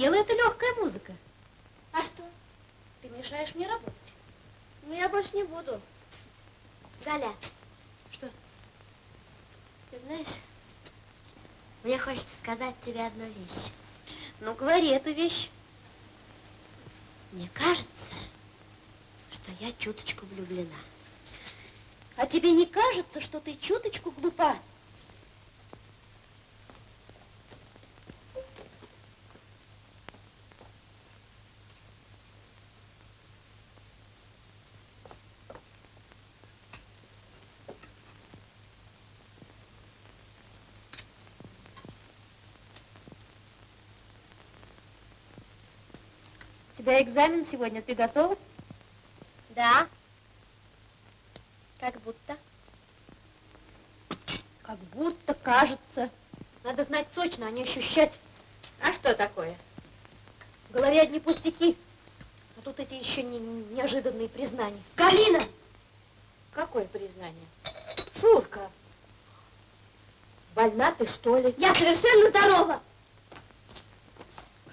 надоела эта легкая музыка? А что? Ты мешаешь мне работать. Ну, я больше не буду. Галя. Что? Ты знаешь, мне хочется сказать тебе одну вещь. Ну, говори эту вещь. Мне кажется, что я чуточку влюблена. А тебе не кажется, что ты чуточку глупа? Тебя экзамен сегодня, ты готова? Да. Как будто. Как будто кажется. Надо знать точно, а не ощущать. А что такое? В голове одни пустяки. А тут эти еще не, неожиданные признания. Галина! Какое признание? Шурка! Больна ты, что ли? Я совершенно здорова!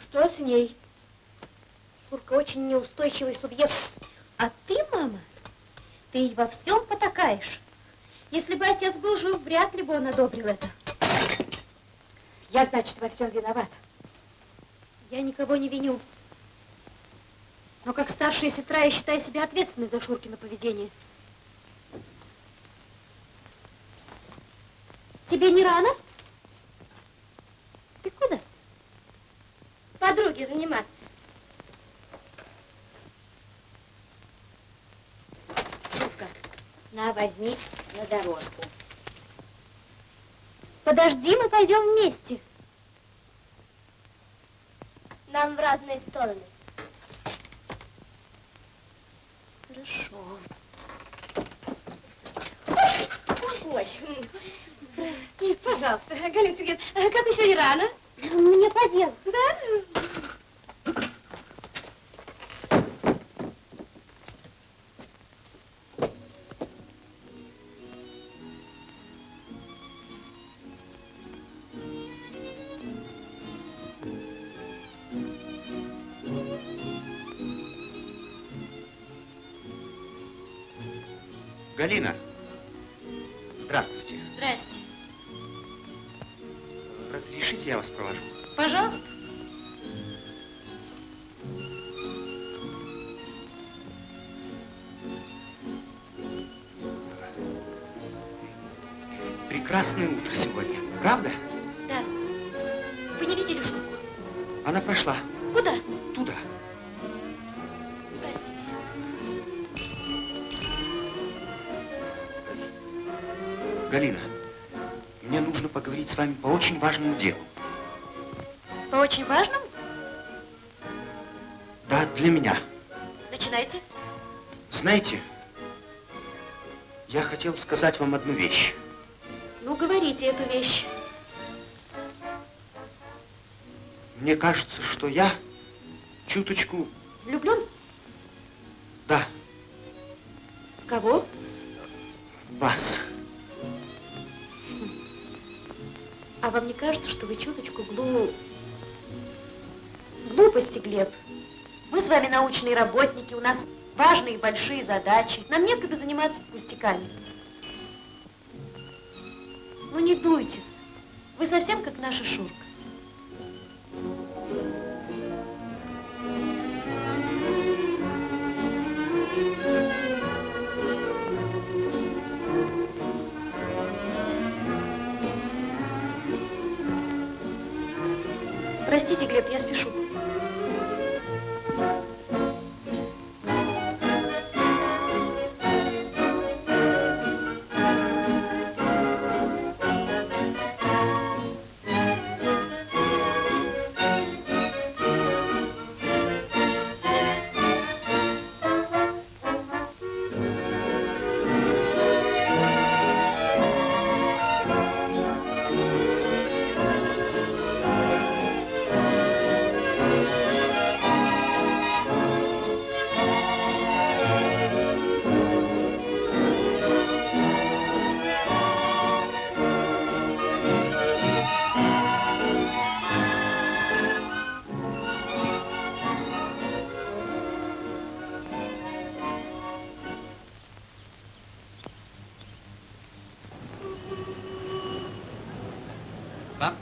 Что с ней? Шурка очень неустойчивый субъект. А ты, мама, ты во всем потакаешь. Если бы отец был жив, вряд ли бы он одобрил это. Я, значит, во всем виновата. Я никого не виню. Но как старшая сестра я считаю себя ответственной за Шуркино поведение. Тебе не рано? Ты куда? Подруги заниматься. Шутка. На, возьми на дорожку. Подожди, мы пойдем вместе. Нам в разные стороны. Хорошо. Ой, прости, пожалуйста, Галина Сергеевна, а как вы сегодня рано? Мне по делу. Да? Галина, здравствуйте. Здрасте. Разрешите, я вас провожу? Пожалуйста. Прекрасное утро сегодня, правда? Да. Вы не видели Шурку? Она прошла Куда? Галина, мне нужно поговорить с вами по очень важному делу. По очень важному? Да, для меня. Начинайте. Знаете, я хотел сказать вам одну вещь. Ну, говорите эту вещь. Мне кажется, что я чуточку... Влюблен? Да, В кого? Вам не кажется, что вы чуточку глу... Глупости, Глеб. Вы с вами научные работники, у нас важные и большие задачи. Нам некогда заниматься пустяками. Ну не дуйтесь. Вы совсем как наша Шурка.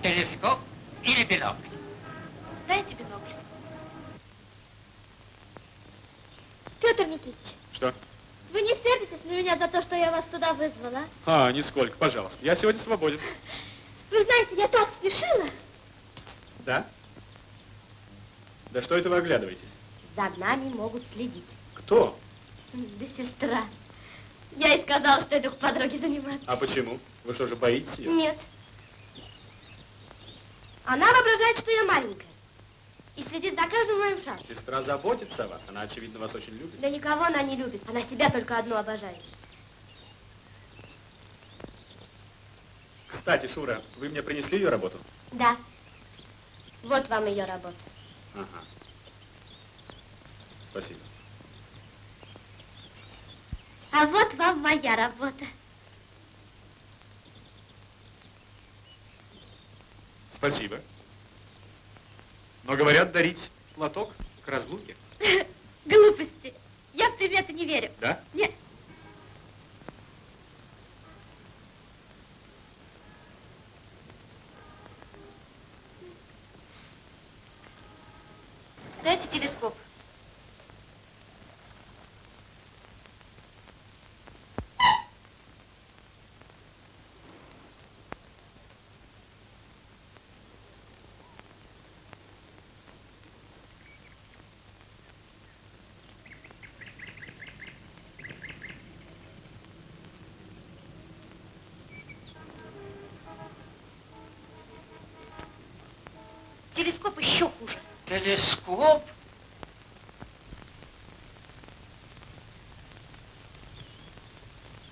Телескоп или бинокль? Дайте бинокль. Петр Никитич, Что? вы не сердитесь на меня за то, что я вас сюда вызвала? А, нисколько, пожалуйста. Я сегодня свободен. Вы знаете, я так спешила. Да? Да что это вы оглядываетесь? За нами могут следить. Кто? Да сестра. Я и сказала, что иду к подруге заниматься. А почему? Вы что же боитесь ее? Нет. Она воображает, что я маленькая. И следит за каждым моим шагом. Сестра заботится о вас. Она, очевидно, вас очень любит. Да никого она не любит. Она себя только одну обожает. Кстати, Шура, вы мне принесли ее работу? Да. Вот вам ее работа. Ага. Спасибо. А вот вам моя работа. Спасибо. Но говорят, дарить платок к разлуке. Глупости. Я в приметы не верю. Да? Нет. Дайте телескоп. Телескоп еще хуже. Телескоп?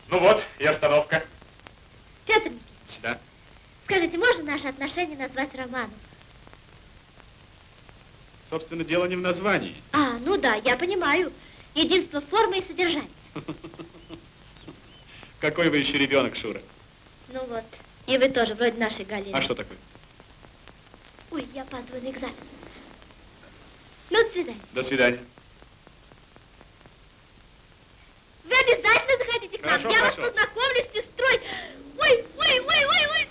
Ну вот, и остановка. Петр Никитич, Да. скажите, можно наши отношения назвать романом? Собственно, дело не в названии. А, ну да, я понимаю. Единство формы и содержания. Какой вы еще ребенок, Шура? Ну вот. И вы тоже, вроде нашей Галины. А что такое? Опаздываю на экзамен. Ну, до свидания. До свидания. Вы обязательно заходите к нам. Хорошо, я хорошо. вас познакомлю с сестрой. Ой, ой, ой, ой, ой.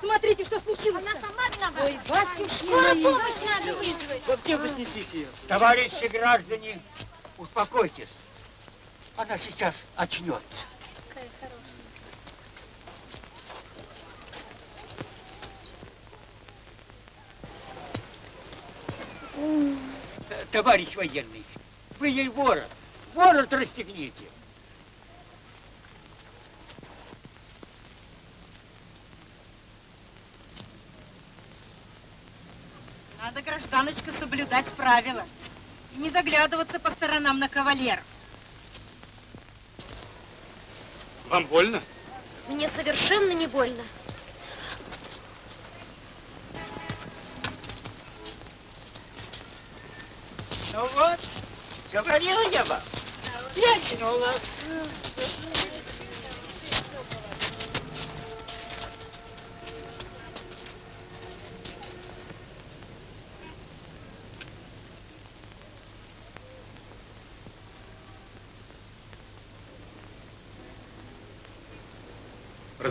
Смотрите, что случилось. Она сама виновата. Ой, Скорую помощь надо вызвать. Вот где вы снесите ее? Товарищи граждане, успокойтесь. Она сейчас очнется. Э, Товарищ военный, вы ей ворот, ворот расстегните. Надо, гражданочка, соблюдать правила. И не заглядываться по сторонам на кавалеров. Вам больно? Мне совершенно не больно. Ну вот, говорила я вам. Ясен у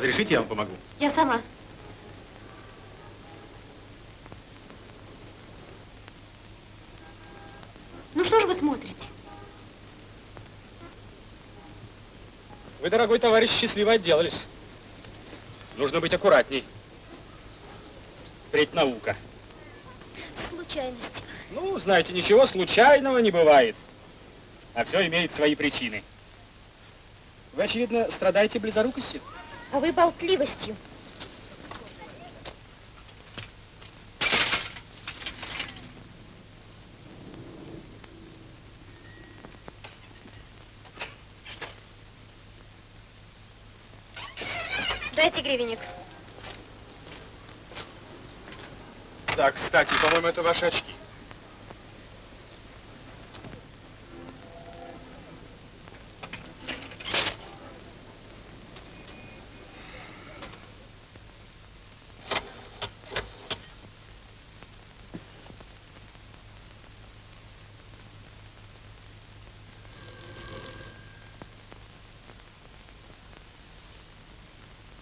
Разрешите, я вам помогу? Я сама. Ну что ж вы смотрите? Вы, дорогой товарищ, счастливо отделались. Нужно быть аккуратней. Впредь наука. Случайность. Ну, знаете, ничего случайного не бывает. А все имеет свои причины. Вы, очевидно, страдаете близорукостью? А вы болтливостью. Дайте гривенник. Да, кстати, по-моему, это ваши очки.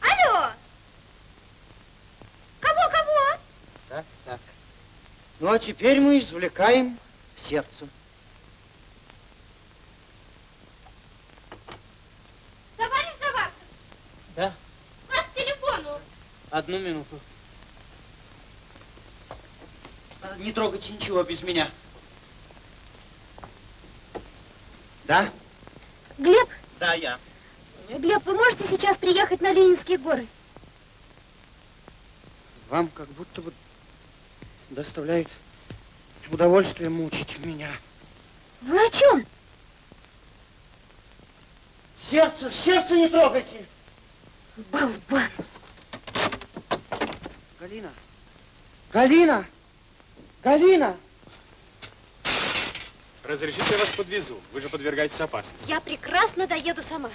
Алло! Кого, кого? Так, так. Ну, а теперь мы извлекаем сердце. Товарищ Заваркин, Да, вас к телефону. одну минуту. Не трогайте ничего без меня. Да? Глеб, Да, я. Глеб, вы можете сейчас приехать на Ленинские горы? Вам как будто бы доставляет удовольствие мучить меня. Вы о чем? Сердце, сердце не трогайте! Болван. Галина! Галина! Галина! Разрешите, я вас подвезу. Вы же подвергаетесь опасности. Я прекрасно доеду сама.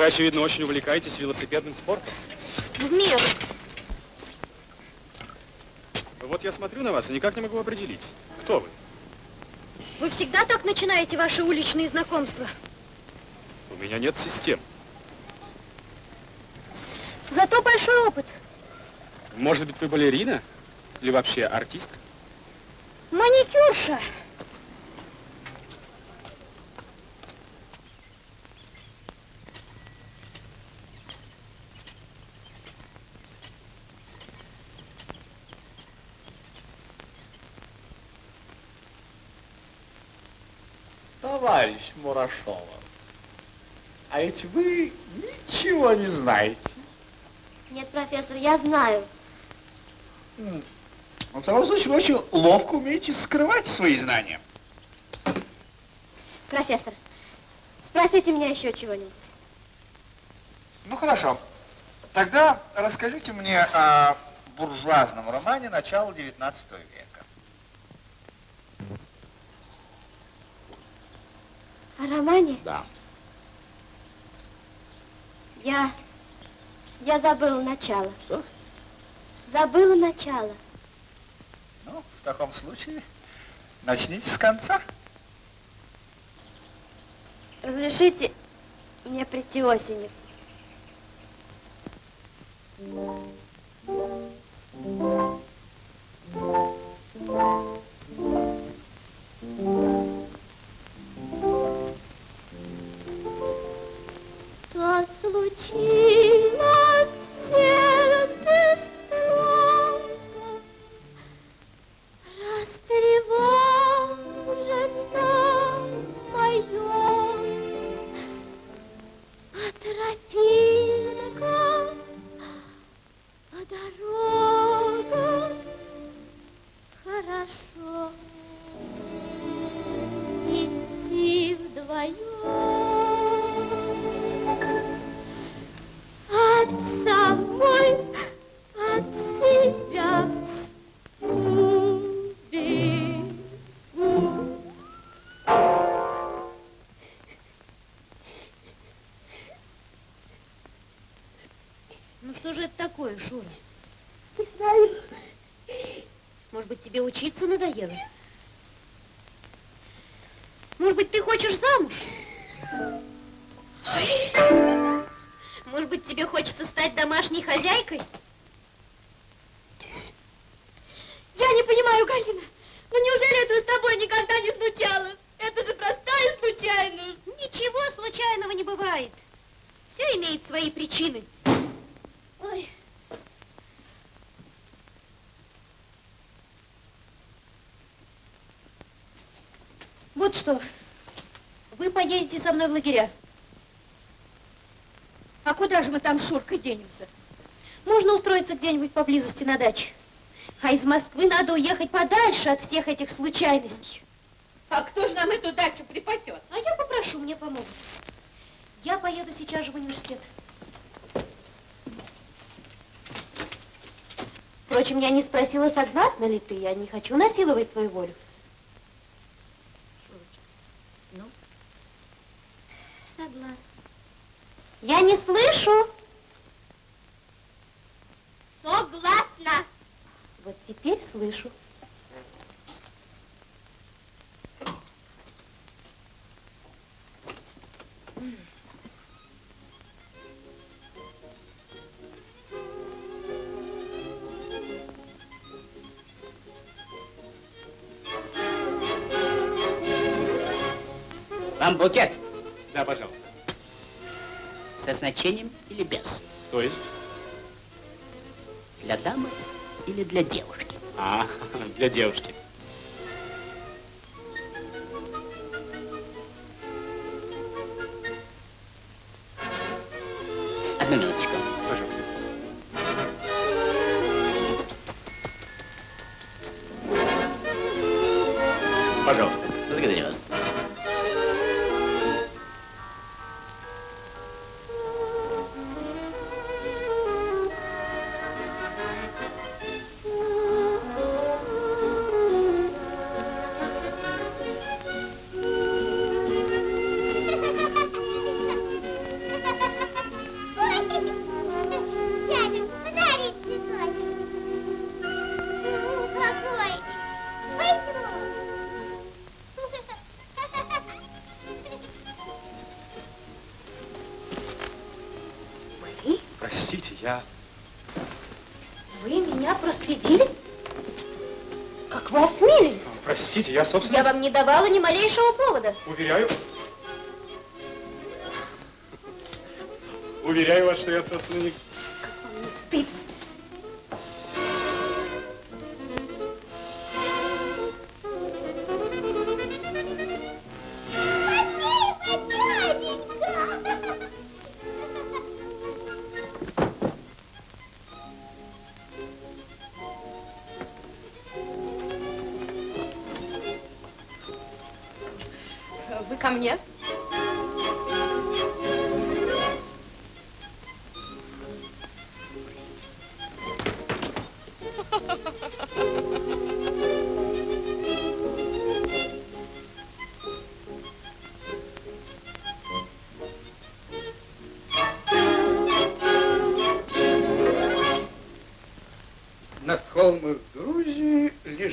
Вы, очевидно, очень увлекаетесь велосипедным спортом. В меру. Вот я смотрю на вас и никак не могу определить, кто вы. Вы всегда так начинаете ваши уличные знакомства? У меня нет систем. Зато большой опыт. Может быть, вы балерина? Или вообще артистка? Маникюрша. Товарищ Мурашова, а ведь вы ничего не знаете. Нет, профессор, я знаю. М. Ну, в таком случае вы очень ловко умеете скрывать свои знания. Профессор, спросите меня еще чего-нибудь. Ну, хорошо. Тогда расскажите мне о буржуазном романе начала XIX века. О романе? Да. Я... Я забыла начало. Что? Забыла начало. Ну, в таком случае начните с конца. Разрешите мне прийти осенью. То случилось со мной в лагеря. А куда же мы там с Шуркой денемся? Можно устроиться где-нибудь поблизости на даче. А из Москвы надо уехать подальше от всех этих случайностей. А кто же нам эту дачу припасет? А я попрошу, мне помогут. Я поеду сейчас же в университет. Впрочем, я не спросила, согласна ли ты. Я не хочу насиловать твою волю. Вам букет Да, пожалуйста. со значением или без? То есть? Для дамы или для девушки? А, для девушки. Простите, я, собственно, Я вам не давала ни малейшего повода. уверяю... Уверяю вас, что я, собственно, не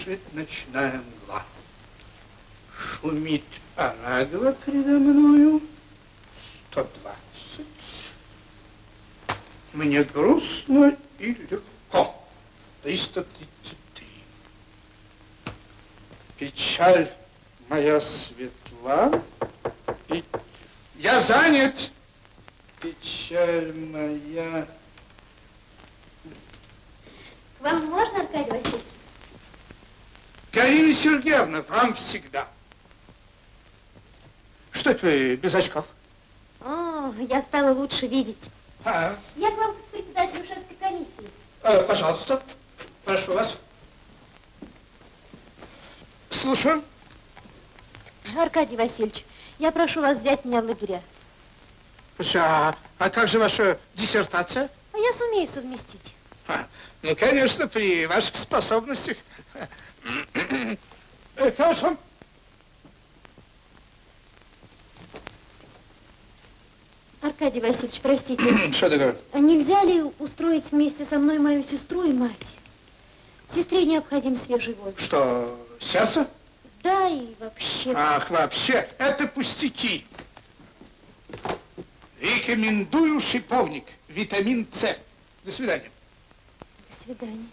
Лежит ночная мгла. Шумит Арагова передо мною. 120. Мне грустно и легко. 333. Печаль моя светла. И я занят. Печаль моя К вам можно, Аркадий Васильевич? Галина Сергеевна, вам всегда. Что это вы без очков? О, я стала лучше видеть. А, Я к вам к председателю шефской комиссии. э, пожалуйста, прошу вас. Слушаю. Аркадий Васильевич, я прошу вас взять меня в лагеря. А, а как же ваша диссертация? А я сумею совместить. А, ну, конечно, при ваших способностях. Э, Хорошо. Аркадий Васильевич, простите. Что такое? А нельзя ли устроить вместе со мной мою сестру и мать? Сестре необходим свежий воздух. Что, сердце? Да, и вообще. Ах, вообще, это пустяки. Рекомендую шиповник, витамин С. До свидания. До свидания.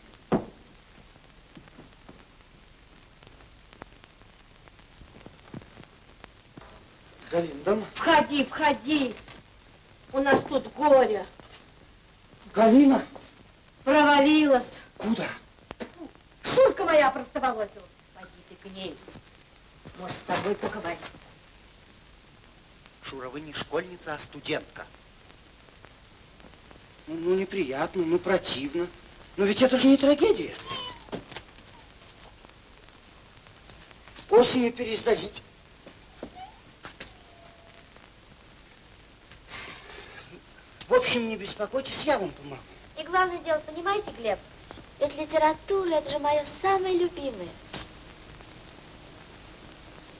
Галина, дома? Входи, входи. У нас тут горе. Галина? Провалилась. Куда? Шурка моя простоволосилась. Пойди ты к ней. Может, с тобой поговорить. Шура, вы не школьница, а студентка. Ну, ну, неприятно, ну, противно. Но ведь это же не трагедия. Осенью пересдадите. В общем, не беспокойтесь, я вам помогу. И главное дело, понимаете, Глеб, ведь литература это же мое самое любимое.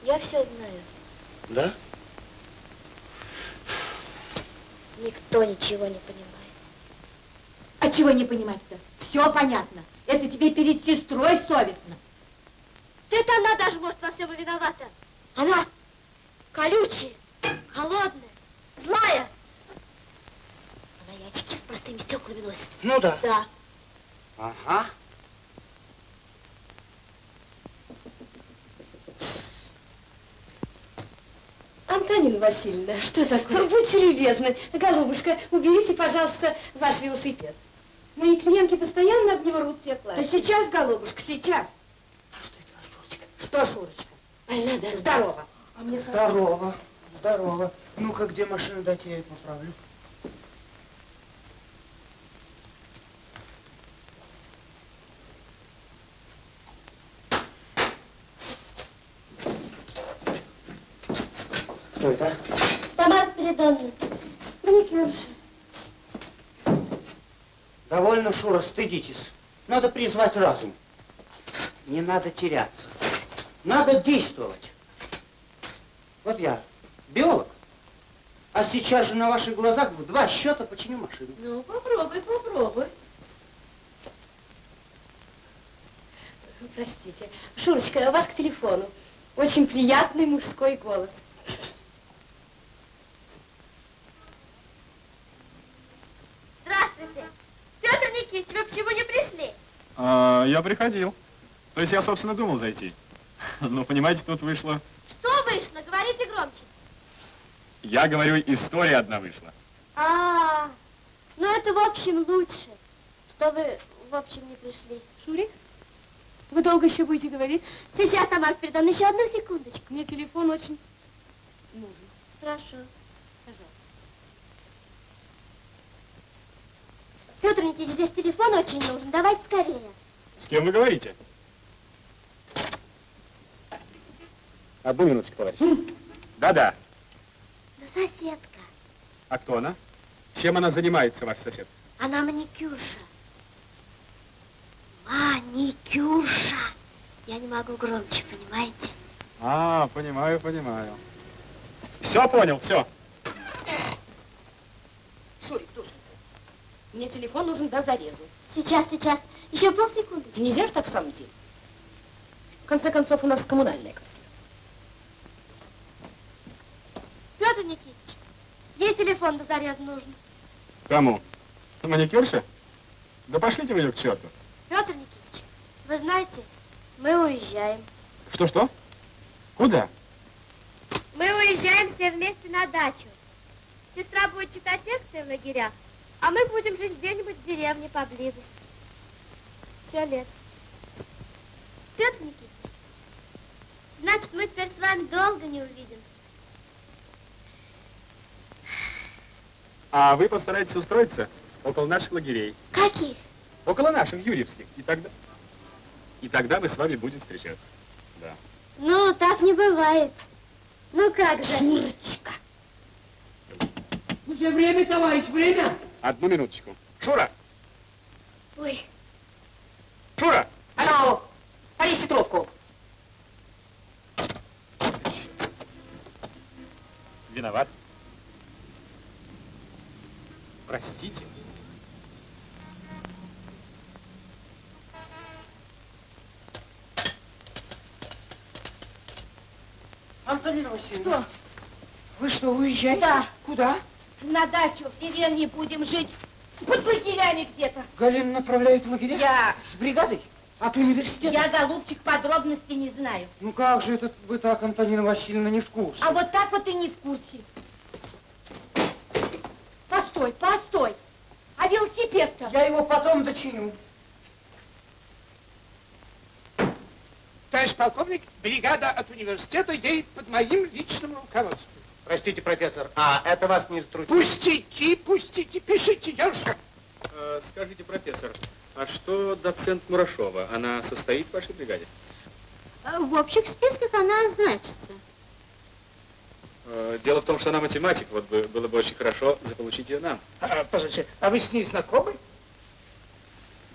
Я все знаю. Да? Никто ничего не понимает. А чего не понимать-то? Все понятно. Это тебе перед сестрой совестно. Это она даже, может, во всем и виновата. Она колючая, холодная, злая. Она и очки с простыми стеклами носит. Ну да. Да. Ага. Антонина Васильевна, что такое? Будьте любезны, голубушка, уберите, пожалуйста, ваш велосипед. Мои клиентки постоянно об него рвут все платья. Да сейчас, голубушка, сейчас. Что, Шурочка? Больна, да? Здорово. А мне Здорово, здорово. Ну-ка, где машина, дайте я ее поправлю. Кто это? Тамара Спиридоновна, маникюрша. Довольно, Шура, стыдитесь. Надо призвать разум. Не надо теряться. Надо действовать. Вот я биолог, а сейчас же на ваших глазах в два счета починю машину. Ну, попробуй, попробуй. Простите. Шурочка, у вас к телефону. Очень приятный мужской голос. Здравствуйте. Петр Никитич, вы почему не пришли? А, я приходил. То есть я, собственно, думал зайти. Но, понимаете, тут вышло... Что вышло? Говорите громче. Я говорю, история одна вышла. А, ну это в общем лучше, что вы в общем не пришли. Шурик, вы долго еще будете говорить? Сейчас, Тамара Спиридоновна, еще одну секундочку. Мне телефон очень нужен. Хорошо. Петр Никитич, здесь телефон очень нужен. Давайте скорее. С кем вы говорите? Одну минуточку, товарищ. Да-да. Да соседка. А кто она? Чем она занимается, ваш сосед? Она маникюрша. Маникюрша. Я не могу громче, понимаете? А, понимаю, понимаю. Все понял, все. Шурик, душенька, мне телефон нужен до зарезу. Сейчас, сейчас. Еще полсекунды. Нельзя же так в самом деле. В конце концов, у нас коммунальная квартира. Петр Никитич, ей телефон до зареза нужен. Кому? Маникюрша? Да пошлите вы ее к черту. Петр Никитич, вы знаете, мы уезжаем. Что-что? Куда? Мы уезжаем все вместе на дачу. Сестра будет читать лекции в лагерях, а мы будем жить где-нибудь в деревне поблизости. Все лето. Петр Никитич, значит, мы теперь с вами долго не увидимся. А вы постарайтесь устроиться около наших лагерей. Каких? Около наших, юрьевских. И тогда... И тогда мы с вами будем встречаться. Да. Ну, так не бывает. Ну как же? Шурочка. Уже время, товарищ, время. Одну минуточку. Шура! Ой, Шура! Алло, повесьте трубку. Виноват. Простите. Антонина Васильевна. Что? Вы что, уезжаете? Да. Куда? На дачу в деревне будем жить. Под лагерями где-то. Галина направляет в лагеря? Я... С бригадой? От университета? Я, голубчик, подробностей не знаю. Ну как же это вы так, Антонина Васильевна, не в курсе? А вот так вот и не в курсе. Постой, постой. А велосипед-то? Я его потом дочиню. Товарищ полковник, бригада от университета едет под моим личным руководством. Простите, профессор, а это вас не затруднит? Пустяки, пустяки, пишите, дедушка. Э, скажите, профессор, а что доцент Мурашова? Она состоит в вашей бригаде? В общих списках она значится. Э, дело в том, что она математик, вот бы, было бы очень хорошо заполучить ее нам. А, позвольте, а вы с ней знакомы?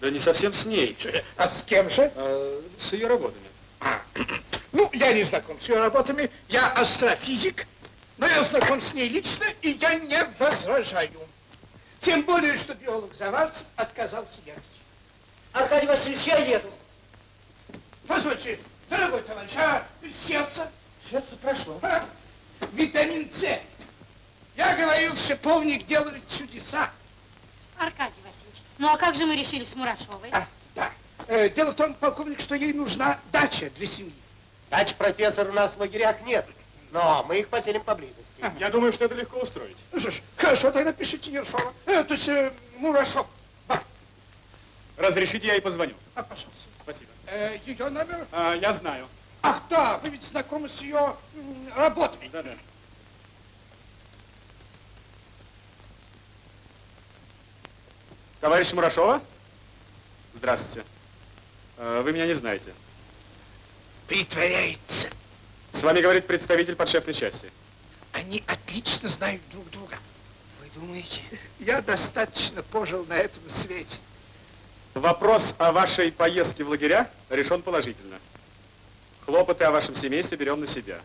Да не совсем с ней. А с кем же? Э, с ее работами. А, ну, я не знаком с ее работами, я астрофизик, но я знаком с ней лично, и я не возражаю. Тем более, что биолог Заварцев отказался ехать. Аркадий Васильевич, я еду. Позвольте, дорогой товарищ, а сердце? Сердце прошло. А? Витамин С. Я говорил, шиповник делает чудеса. Аркадий Васильевич, ну а как же мы решили с Мурашовой? А, да. Э, дело в том, полковник, что ей нужна дача для семьи. Дач, профессор, у нас в лагерях нет, но мы их поселим поблизости. Я думаю, что это легко устроить. Ну что ж, хорошо, тогда пишите Ершова. Э, то есть э, Мурашов. Да. Разрешите, я ей позвоню. А, пожалуйста. Спасибо. Э, ее номер? А, я знаю. Ах, да, вы ведь знакомы с ее работой. Да-да. Товарищ Мурашова? Здравствуйте. Э, Вы меня не знаете. Притворяется. С вами говорит представитель подшефной части. Они отлично знают друг друга. Вы думаете? Я достаточно пожил на этом свете. Вопрос о вашей поездке в лагеря решен положительно. Хлопоты о вашем семействе берем на себя.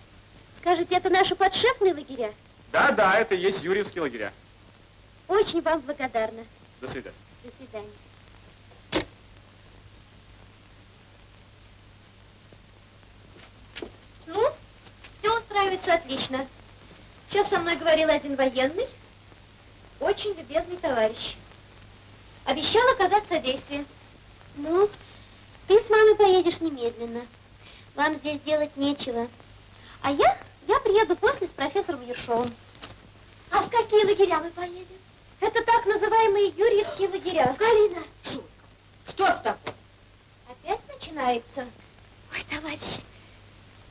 Скажите, это наши подшефные лагеря? Да, да, это и есть Юрьевские лагеря. Очень вам благодарна. До свидания. До свидания. Ну, все устраивается отлично. Сейчас со мной говорил один военный, очень любезный товарищ. Обещал оказать содействие. Ну, ты с мамой поедешь немедленно. Вам здесь делать нечего. А я, я приеду после с профессором Ершовым. А в какие лагеря мы поедем? Это так называемые Юрьевские лагеря. Галина! Шутка. Что с тобой? Опять начинается. Ой, товарищи,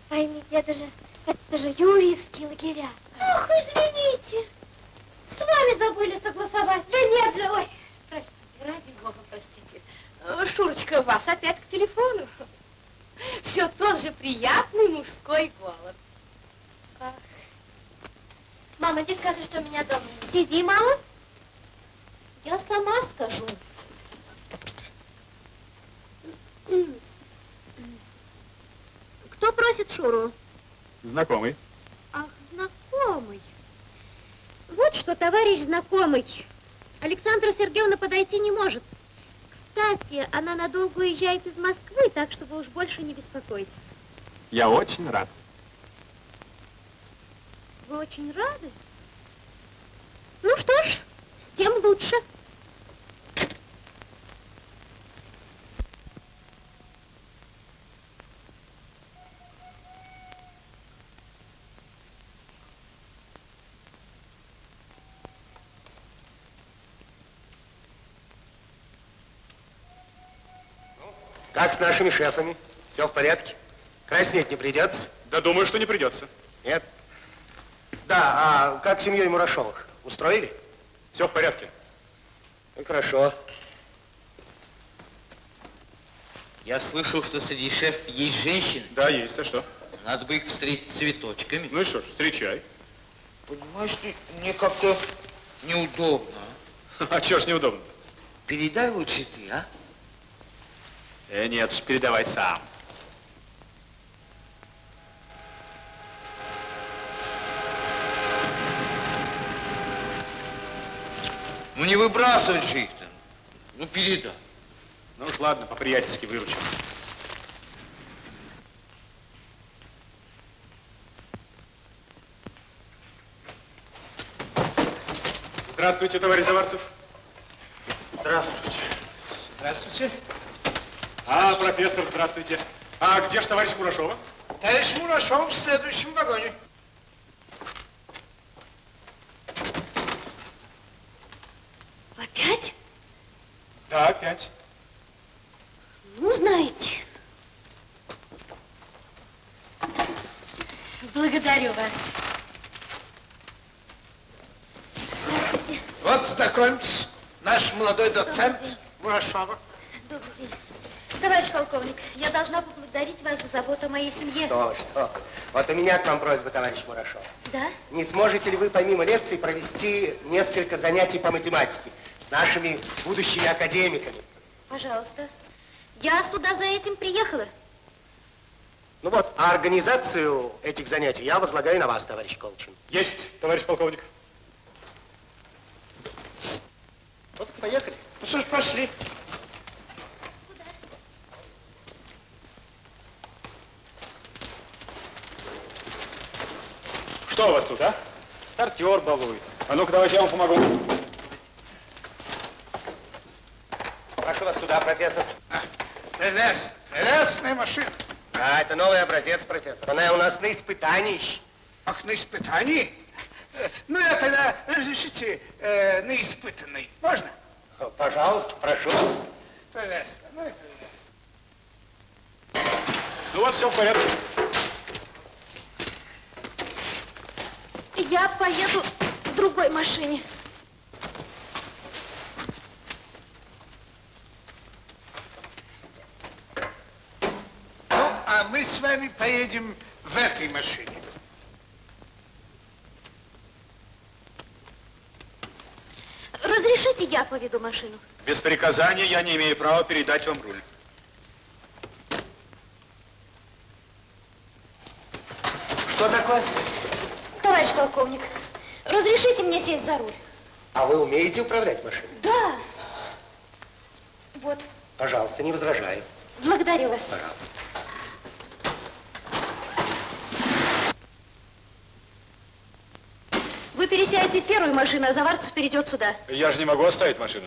поймите, это же, это же Юрьевские лагеря. Ах, извините. С вами забыли согласовать. Да нет же, ой, простите, ради бога, простите. Э, Шурочка, вас опять к телефону. Все тот же приятный мужской голос. Ах. Мама, не скажешь, что меня дома. Сиди, мама. Я сама скажу. Кто просит Шуру? Знакомый. Ах, знакомый. Вот что, товарищ знакомый. Александра Сергеевна подойти не может. Кстати, она надолго уезжает из Москвы, так что вы уж больше не беспокойтесь. Я очень рад. Вы очень рады? Ну что ж, тем лучше. Как с нашими шефами? Все в порядке? Краснеть не придется? Да думаю, что не придется. Нет? Да, а как с семьей Мурашовых? Устроили? Все в порядке. Ну, хорошо. Я слышал, что среди шеф есть женщины. Да, есть. А что? Надо бы их встретить цветочками. Ну и что ж, встречай. Понимаешь, ты, мне как-то неудобно. А чё ж неудобно? Передай лучше ты, а? Э, нет передавай сам. Ну не выбрасывать же их там. Ну передай. Ну уж ладно, по-приятельски выручим. Здравствуйте, товарищ Заварцев. Здравствуйте. Здравствуйте. А, профессор, здравствуйте. А где же товарищ Мурашова? Товарищ Мурашов в следующем вагоне. Опять? Да, опять. Ну, знаете. Благодарю вас. Здравствуйте. Вот, знакомьтесь, наш молодой доцент. Мурашова. Добрый день. Товарищ полковник, я должна поблагодарить вас за заботу о моей семье. Что, что? Вот у меня к вам просьба, товарищ Мурашов. Да? Не сможете ли вы помимо лекций провести несколько занятий по математике с нашими будущими академиками? Пожалуйста. Я сюда за этим приехала. Ну вот, а организацию этих занятий я возлагаю на вас, товарищ Колчин. Есть, товарищ полковник. Вот, поехали. Ну что ж, пошли. Что у вас тут, а? Стартер балует. А ну-ка, давайте я вам помогу. Прошу вас сюда, профессор. Прелест, прелестная машина. А, это новый образец, профессор. Она у нас на испытании. Ах, на испытании? Ну, я тогда разрешите э, на испытанный. Можно? Пожалуйста, прошу. Прелестно, ну и прелестно. Ну, вас все в порядке. Я поеду в другой машине. Ну, а мы с вами поедем в этой машине. Разрешите, я поведу машину? Без приказания я не имею права передать вам руль. Что такое? Товарищ полковник, разрешите мне сесть за руль? А вы умеете управлять машиной? Да. Вот, Пожалуйста, не возражаю. благодарю вас. Пожалуйста. Вы пересядете в первую машину, а Заварцев перейдет сюда. Я же не могу оставить машину.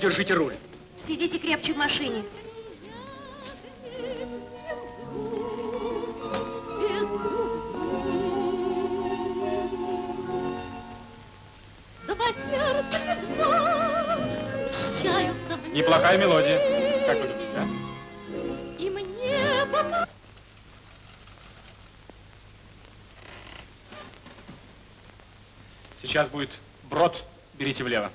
Держите руль. Сидите крепче в машине. Неплохая мелодия. Как вы думаете, а? И мне Сейчас будет брод, берите влево.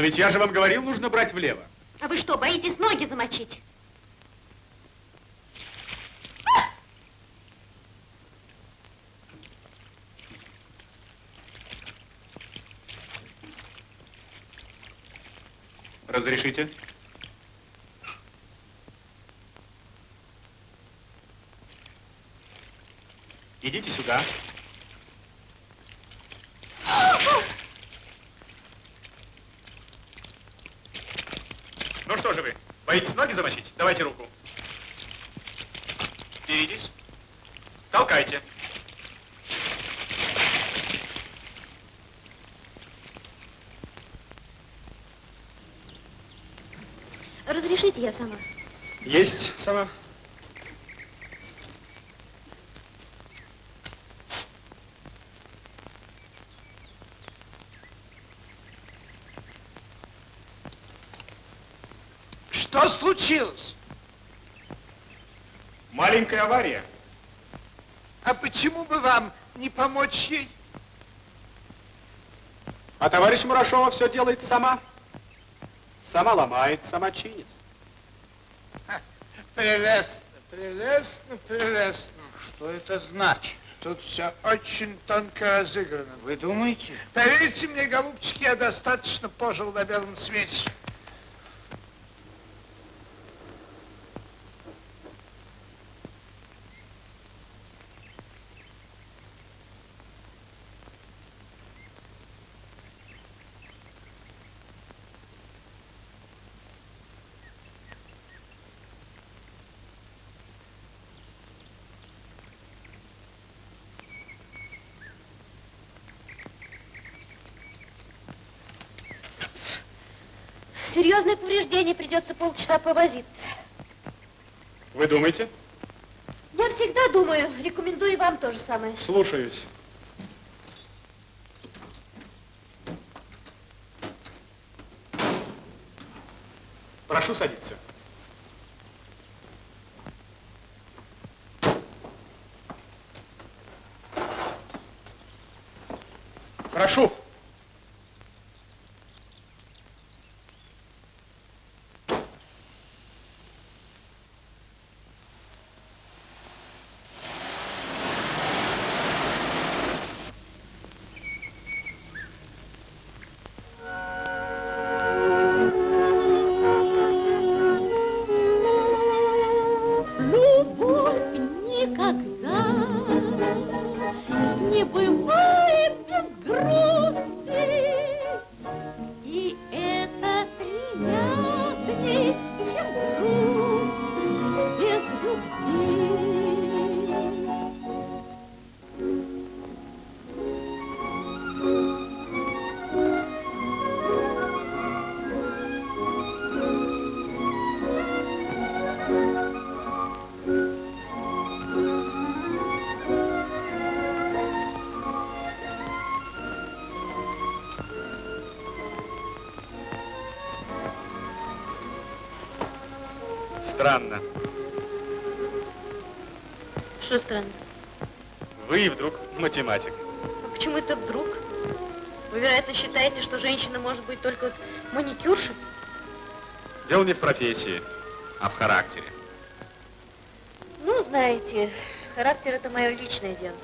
Но ведь я же вам говорил, нужно брать влево. А вы что, боитесь ноги замочить? Разрешите? Идите сюда. Ну что же вы, боитесь ноги замочить? Давайте руку. Беритесь. Толкайте. Разрешите я сама? Есть сама. Что случилось? Маленькая авария. А почему бы вам не помочь ей? А товарищ Мурашова все делает сама. Сама ломает, сама чинит. Прелестно, прелестно, прелестно. Что это значит? Тут все очень тонко разыграно. Вы думаете? Поверьте мне, голубчики, я достаточно пожил на белом свете. Серьезное повреждение, придется полчаса повозиться. Вы думаете? Я всегда думаю, рекомендую вам то же самое. Слушаюсь. Прошу садиться. Прошу. Что странно? Вы и вдруг математик. Почему это вдруг? Вы, вероятно, считаете, что женщина может быть только вот маникюршей? Дело не в профессии, а в характере. Ну, знаете, характер это мое личное дело.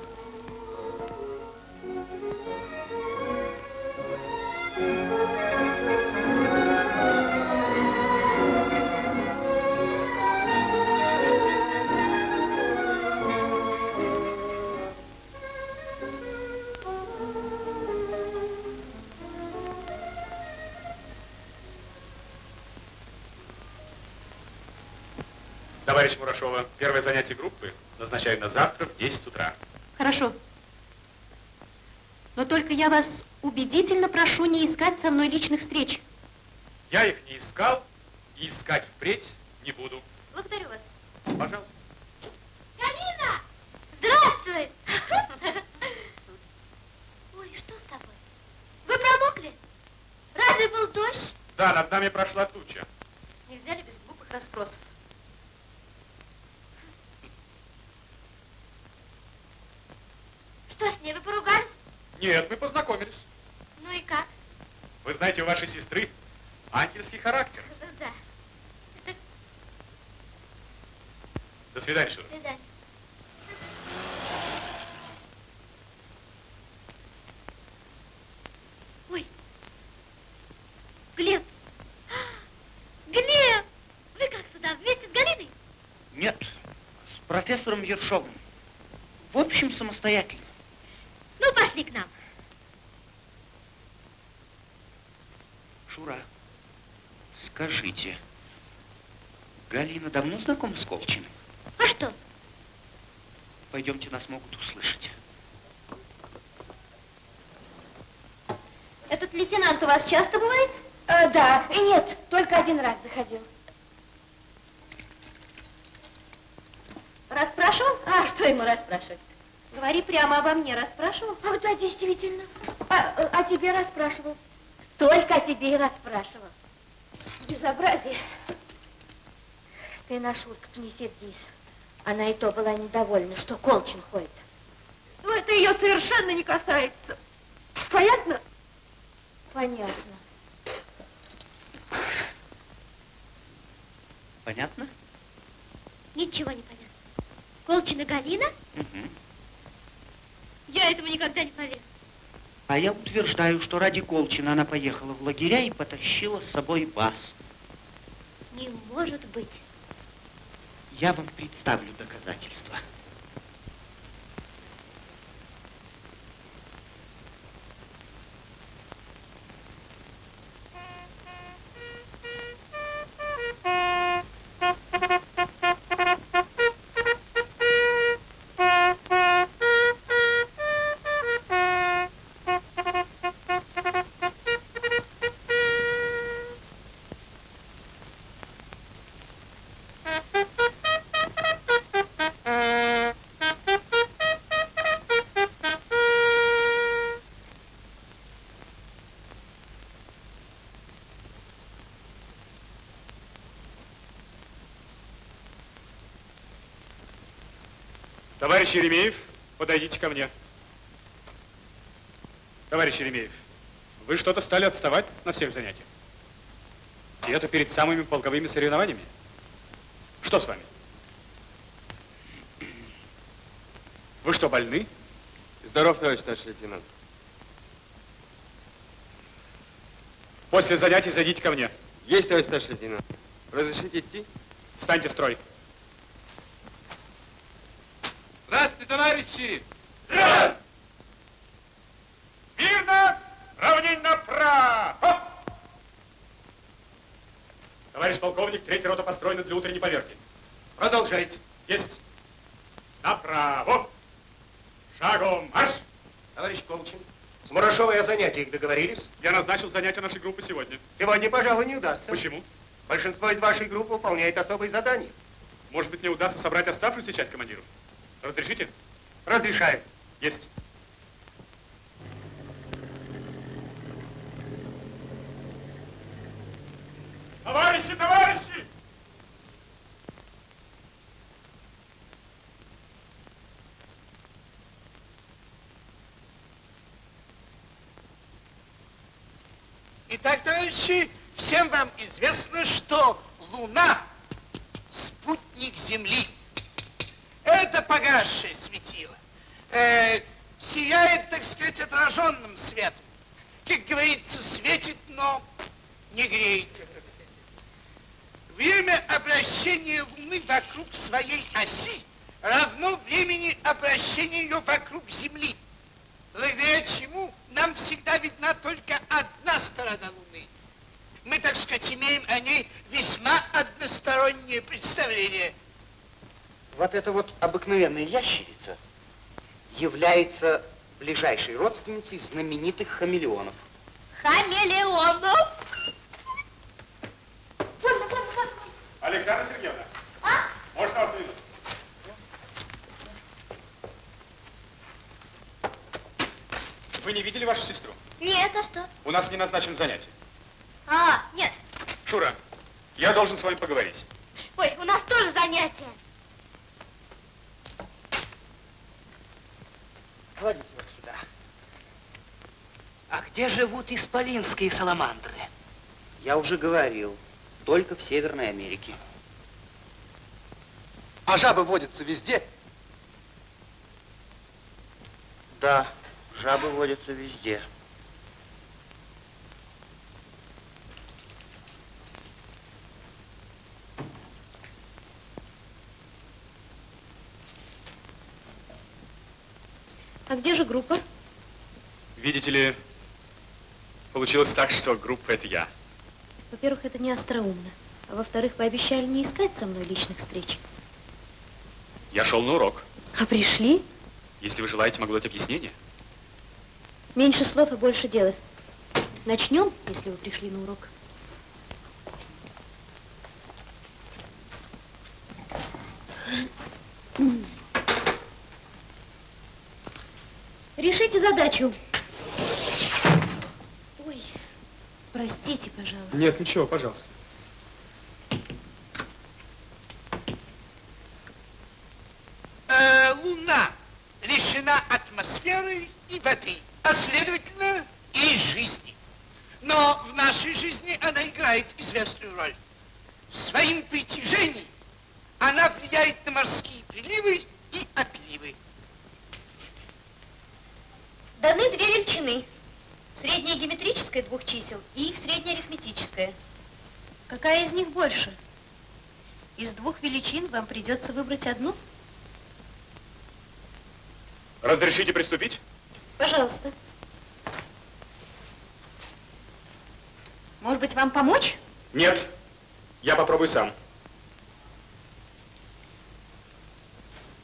Первое занятие группы назначаю на завтра в 10 утра. Хорошо. Но только я вас убедительно прошу не искать со мной личных встреч. Я их не искал и искать впредь не буду. Благодарю вас. Пожалуйста. Галина! Здравствуй! Ой, что с тобой? Вы промокли? Разве был дождь? Да, над нами прошла туча. Нельзя ли без глупых расспросов? Что с ней, вы поругались? Нет, мы познакомились. Ну и как? Вы знаете, у вашей сестры ангельский характер. Да, До свидания, Шура. до свидания. Ой, Глеб! Глеб! Вы как сюда, вместе с Галиной? Нет, с профессором Ершовым. В общем, самостоятельно. Пошли к нам. Шура, скажите, Галина давно знакома с Колчиным? А что? Пойдемте, нас могут услышать. Этот лейтенант у вас часто бывает? Э, да, и нет, только один раз заходил. Расспрашивал? А что ему расспрашивать? Говори прямо обо мне, расспрашивал? Ах, да, действительно. А, о тебе расспрашивал. Только о тебе и расспрашивал. Безобразие. Ты на Шурку-то не сердись. Она и то была недовольна, что Колчин ходит. Ну, это ее совершенно не касается. Понятно? Понятно. Понятно? Ничего не понятно. Колчина Галина? Угу. Я этому никогда не поверю. А я утверждаю, что ради Колчина она поехала в лагеря и потащила с собой вас. Не может быть. Я вам представлю доказательства. Товарищ Еремеев, подойдите ко мне. Товарищ Еремеев, вы что-то стали отставать на всех занятиях. И это перед самыми полковыми соревнованиями. Что с вами? Вы что, больны? Здоров, товарищ старший лейтенант. После занятий зайдите ко мне. Есть, товарищ старший лейтенант. Разрешите идти? Встаньте в строй. Здравствуйте, товарищи! Раз! Смирно! Равнень направо! Товарищ полковник, третья рота построена для утренней поверки. Продолжайте. Есть. Направо. Шагом марш. Товарищ Колчин, с Мурашовой о занятиях договорились? Я назначил занятия нашей группы сегодня. Сегодня, пожалуй, не удастся. Почему? Большинство из вашей группы выполняет особые задания. Может быть, мне удастся собрать оставшуюся часть командиров? Разрешите? Разрешаю. Есть. Товарищи, товарищи! Итак, товарищи, всем вам известно, что Луна – спутник Земли. Это погасшее светило. Э, сияет, так сказать, отраженным светом. Как говорится, светит, но не греет. Время обращения Луны вокруг своей оси равно времени обращения ее вокруг Земли. Благодаря чему нам всегда видна только одна сторона Луны. Мы, так сказать, имеем о ней весьма одностороннее представление. Вот эта вот обыкновенная ящерица является ближайшей родственницей знаменитых хамелеонов. Хамелеонов? Александра Сергеевна. А? Можно вас минуту? Вы не видели вашу сестру? Нет, а что? У нас не назначен занятие. А, нет. Шура, я должен с вами поговорить. Ой, у нас тоже занятия. Кладите вот сюда. А где живут исполинские саламандры? Я уже говорил, только в Северной Америке. А жабы водятся везде? Да, жабы водятся везде. А где же группа? Видите ли, получилось так, что группа это я. Во-первых, это не остроумно. А во-вторых, пообещали не искать со мной личных встреч. Я шел на урок. А пришли? Если вы желаете, могу дать объяснение. Меньше слов и больше дела. Начнем, если вы пришли на урок. Задачу. Ой, простите, пожалуйста. Нет, ничего, пожалуйста. Э, Луна лишена атмосферы и воды, а следовательно и жизни. Но в нашей жизни она играет известную роль. Своим притяжением она влияет на морские приливы и отливы. Даны две величины. Средняя геометрическая двух чисел и их средняя арифметическая. Какая из них больше? Из двух величин вам придется выбрать одну. Разрешите приступить? Пожалуйста. Может быть, вам помочь? Нет. Я попробую сам.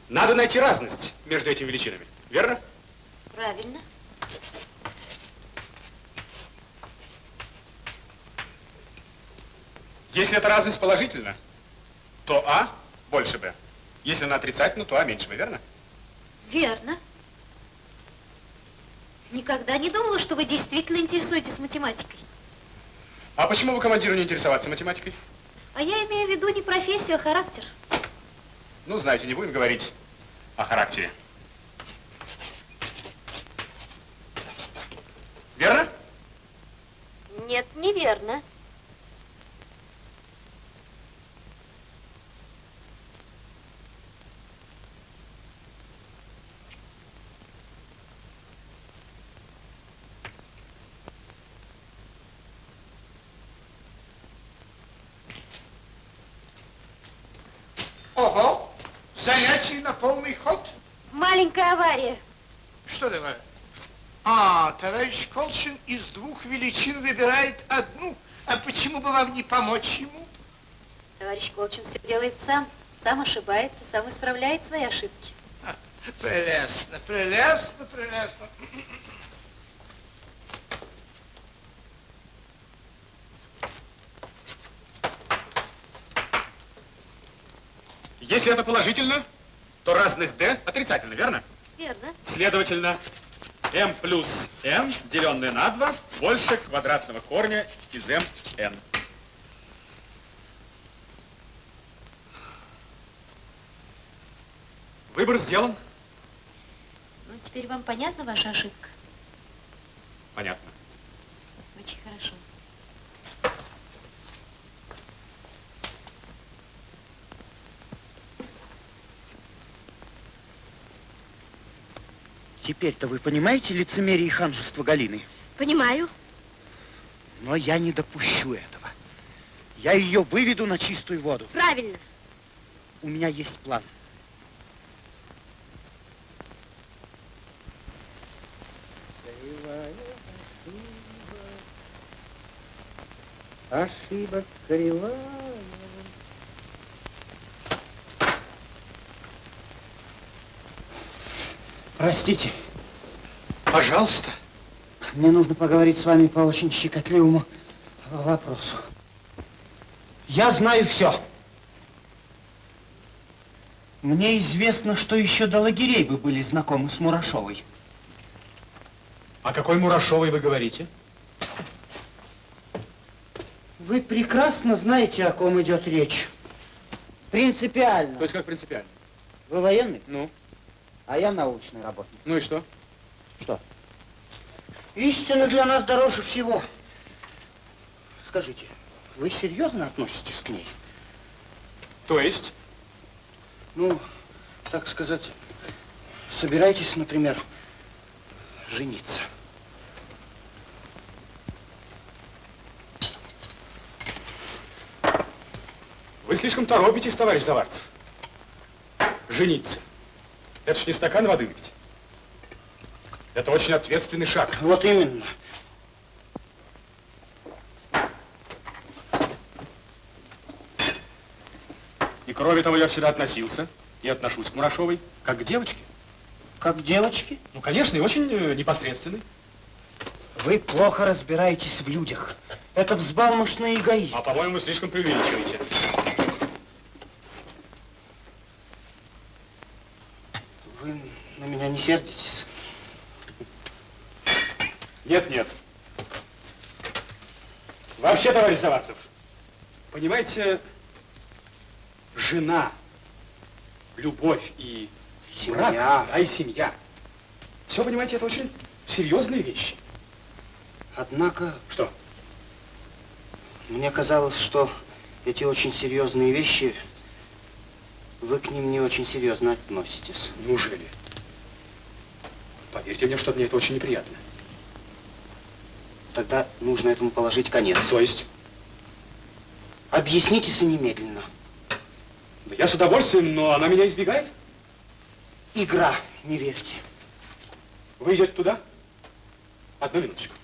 Надо найти разность между этими величинами, верно? Правильно. Если эта разность положительна, то А больше Б. Если она отрицательна, то А меньше Б, верно? Верно. Никогда не думала, что вы действительно интересуетесь математикой. А почему вы командиру не интересоваться математикой? А я имею в виду не профессию, а характер. Ну, знаете, не будем говорить о характере. Верно? Нет, неверно. Ого, занятие на полный ход. Маленькая авария. Что такое? А, товарищ Колчин из двух величин выбирает одну. А почему бы вам не помочь ему? Товарищ Колчин все делает сам. Сам ошибается, сам исправляет свои ошибки. А, Прелестно, прелестно, прелестно. Если это положительно, то разность D отрицательна, верно? Верно. Следовательно, m плюс n, деленное на 2, больше квадратного корня из mn. Выбор сделан. Ну, теперь вам понятна ваша ошибка? Понятно. Очень хорошо. Теперь-то вы понимаете лицемерие и ханжество Галины? Понимаю. Но я не допущу этого. Я ее выведу на чистую воду. Правильно. У меня есть план. Ошибок кривая. Простите, Пожалуйста. мне нужно поговорить с вами по очень щекотливому вопросу. Я знаю все. Мне известно, что еще до лагерей вы были знакомы с Мурашовой. О какой Мурашовой вы говорите? Вы прекрасно знаете, о ком идет речь. Принципиально. То есть как принципиально? Вы военный? Ну? А я научный работник. Ну и что? Что? Истина для нас дороже всего. Скажите, вы серьезно относитесь к ней? То есть? Ну, так сказать, собираетесь, например, жениться. Вы слишком торопитесь, товарищ Заварцев. Жениться. Это ж не стакан воды выпить. Это очень ответственный шаг. Вот именно. И кроме того, я всегда относился и отношусь к Мурашовой как к девочке. Как к девочке? Ну, конечно, и очень э, непосредственной. Вы плохо разбираетесь в людях. Это взбалмошный эгоизм. А, по-моему, вы слишком преувеличиваете. Вы на меня не сердитесь? Нет, нет. Вообще, товарищ Заварцев, понимаете, жена, любовь и Семья. брак, да, и семья. Все, понимаете, это очень серьезные вещи. Однако... Что? Мне казалось, что эти очень серьезные вещи, вы к ним не очень серьезно относитесь. Неужели? Поверьте мне, что мне это очень неприятно. Тогда нужно этому положить конец. То есть? Объяснитесь немедленно. Да я с удовольствием, но она меня избегает. Игра, не верьте. Вы идете туда? Одну минуточку.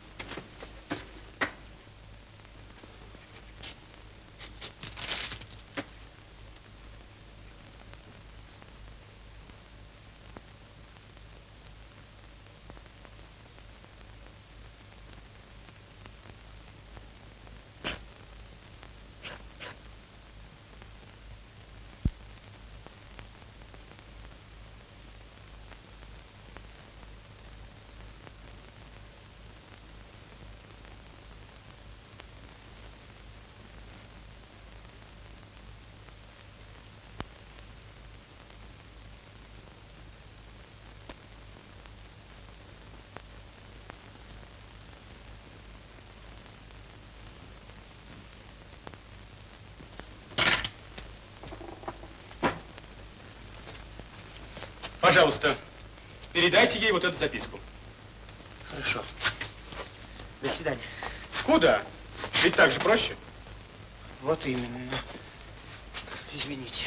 Пожалуйста, передайте ей вот эту записку. Хорошо. До свидания. Куда? Ведь так же проще. Вот именно. Извините.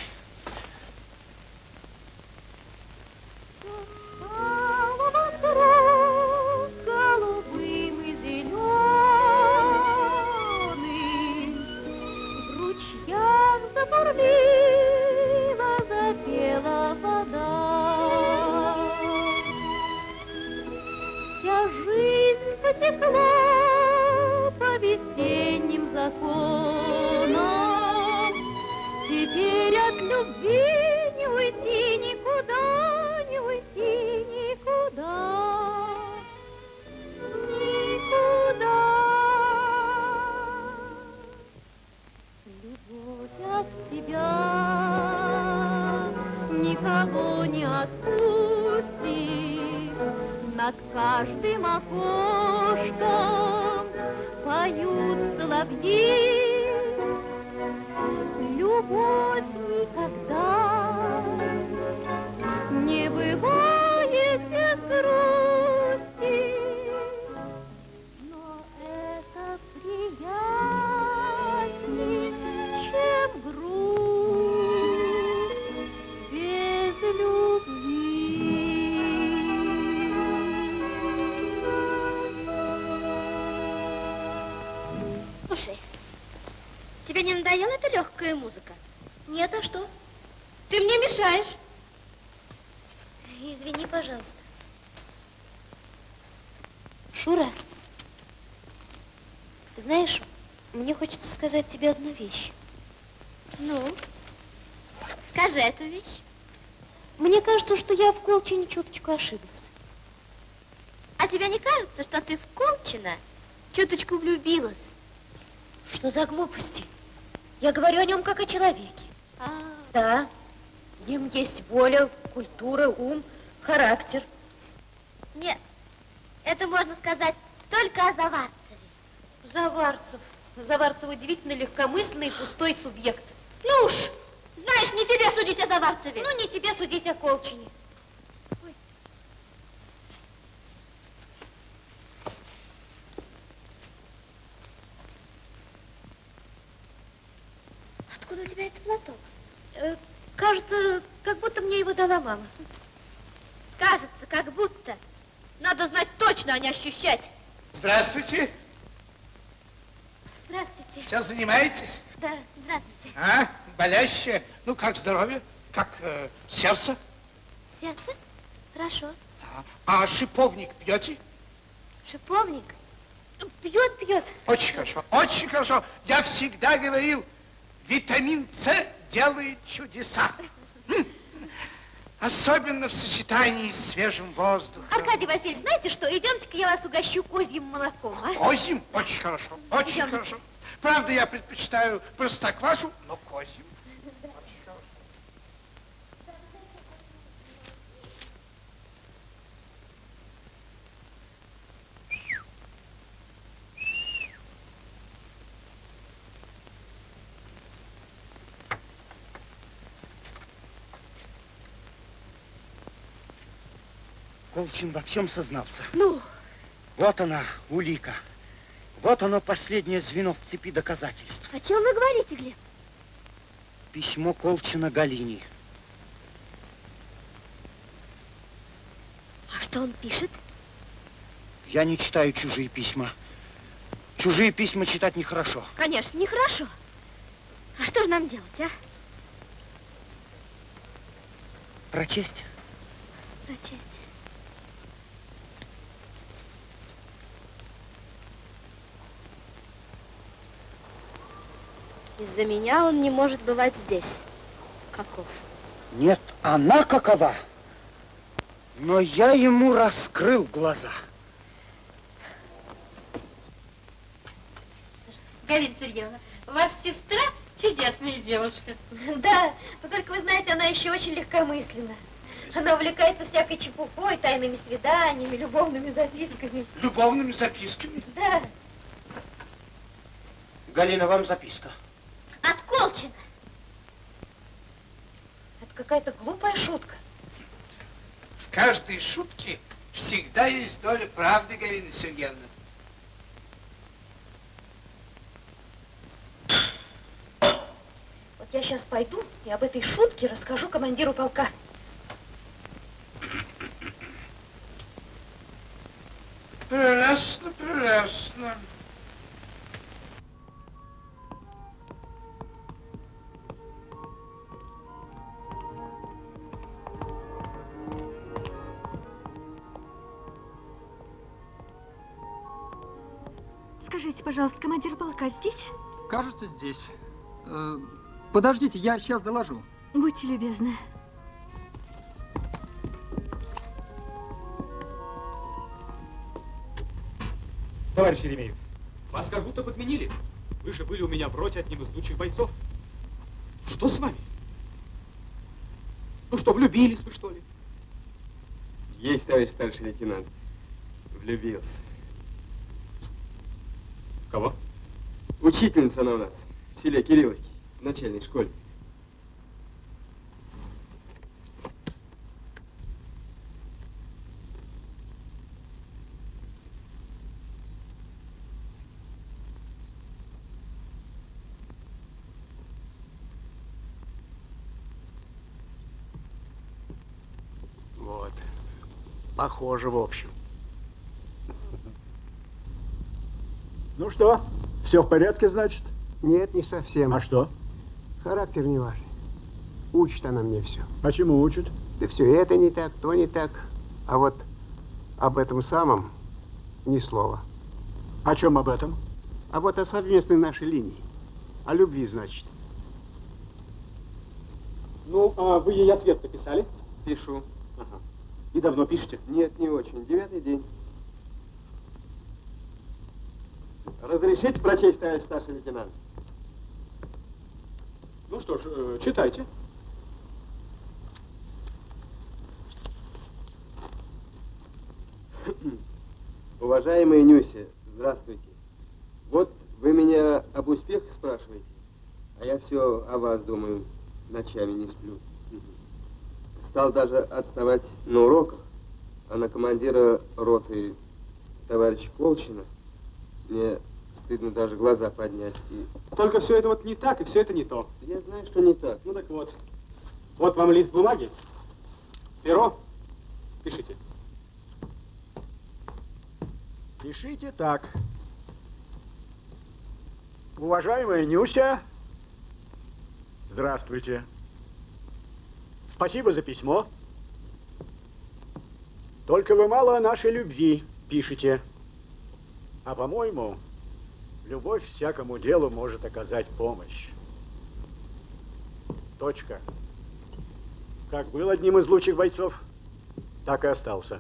Легкая музыка? Нет, а что? Ты мне мешаешь. Извини, пожалуйста. Шура, знаешь, мне хочется сказать тебе одну вещь. Ну, скажи эту вещь. Мне кажется, что я в Колчине чуточку ошиблась. А тебе не кажется, что ты в Колчина чуточку влюбилась? Что за глупости? Я говорю о нем как о человеке. А, Да, в нем есть воля, культура, ум, характер. нет, это можно сказать только о Заварцеве. Заварцев. Заварцев удивительно легкомысленный и пустой субъект. Ну уж, знаешь, не тебе судить о Заварцеве. Ну, не тебе судить о Колчине. Откуда у тебя этот платок? Э, кажется, как будто мне его дала мама. Кажется, как будто. Надо знать точно, а не ощущать. Здравствуйте. Здравствуйте. Сейчас занимаетесь? Да, здравствуйте. А, болящая? Ну, как здоровье? Как э, сердце? Сердце? Хорошо. А шиповник пьете? Шиповник? Пьет, пьет. Очень хорошо, очень хорошо. Я всегда говорил, витамин С делает чудеса. М. Особенно в сочетании с свежим воздухом. Аркадий Васильевич, знаете что, идемте-ка я вас угощу козьим молоком, а? Козьим? Очень хорошо, очень Идем. хорошо. Правда, я предпочитаю простоквашу, но козьим. Колчин во всем сознался. Ну? Вот она, улика. Вот оно последнее звено в цепи доказательств. О чем вы говорите, Глеб? Письмо Колчина Галине. А что он пишет? Я не читаю чужие письма. Чужие письма читать нехорошо. Конечно, нехорошо. А что же нам делать, а? Прочесть? Прочесть. Из-за меня он не может бывать здесь. Каков? Нет, она какова. Но я ему раскрыл глаза. Галина Сергеевна, ваша сестра чудесная девушка. Да, но только вы знаете, она еще очень легкомысленна. Она увлекается всякой чепухой, тайными свиданиями, любовными записками. Любовными записками? Да, Галина, вам записка. От Колчина. Это какая-то глупая шутка. В каждой шутке всегда есть доля правды, Галина Сергеевна. Вот я сейчас пойду и об этой шутке расскажу командиру полка. Прелестно, прелестно. Пожалуйста, командир полка здесь? Кажется, здесь. Э, подождите, я сейчас доложу. Будьте любезны. Товарищ Еремеев, вас как будто подменили. Вы же были у меня в роте одним из лучших бойцов. Что с вами? Ну что, влюбились вы, что ли? Есть, товарищ старший лейтенант. Влюбился. Кого? Учительница она у нас в селе Кирилловки, в начальной школе. Вот. Похоже, в общем. Ну что, все в порядке, значит? Нет, не совсем. А что? Характер не важен. Учит она мне все. А чему учит? Да все это не так, то не так. А вот об этом самом ни слова. О чем об этом? А вот о совместной нашей линии. О любви, значит. Ну, а вы ей ответ написали? Пишу. Ага. И давно пишете? Нет, не очень. Девятый день. Разрешите прочесть, товарищ старший лейтенант? Ну что ж, э, читайте. Уважаемая Нюся, здравствуйте. Вот вы меня об успехах спрашиваете, а я все о вас думаю, ночами не сплю. Стал даже отставать на уроках, а на командира роты товарища Колчина мне стыдно даже глаза поднять. И Только все это вот не так, и все это не то. я знаю, что не так. Ну так вот. Вот вам лист бумаги. Перо. Пишите. Пишите так. Уважаемая Нюся, Здравствуйте. Спасибо за письмо. Только вы мало о нашей любви пишете. А по-моему, любовь всякому делу может оказать помощь. Точка. Как был одним из лучших бойцов, так и остался.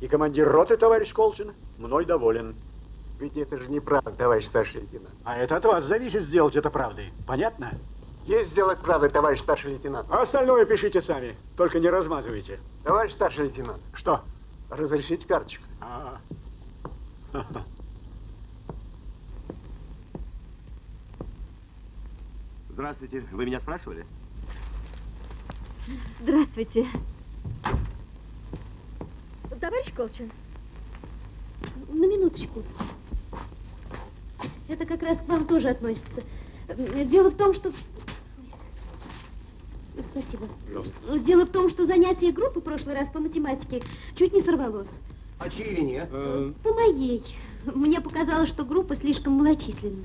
И командир роты, товарищ Колчин, мной доволен. Ведь это же неправда, товарищ старший лейтенант. А это от вас зависит сделать это правдой. Понятно? Есть сделать правдой, товарищ старший лейтенант. А остальное пишите сами, только не размазывайте. Товарищ старший лейтенант. Что? Разрешите карточку. А. Здравствуйте. Вы меня спрашивали? Здравствуйте. Товарищ Колчин, На минуточку. Это как раз к вам тоже относится. Дело в том, что... Спасибо. Дело в том, что занятие группы в прошлый раз по математике чуть не сорвалось. А чьей вине? По моей. Мне показалось, что группа слишком малочисленна.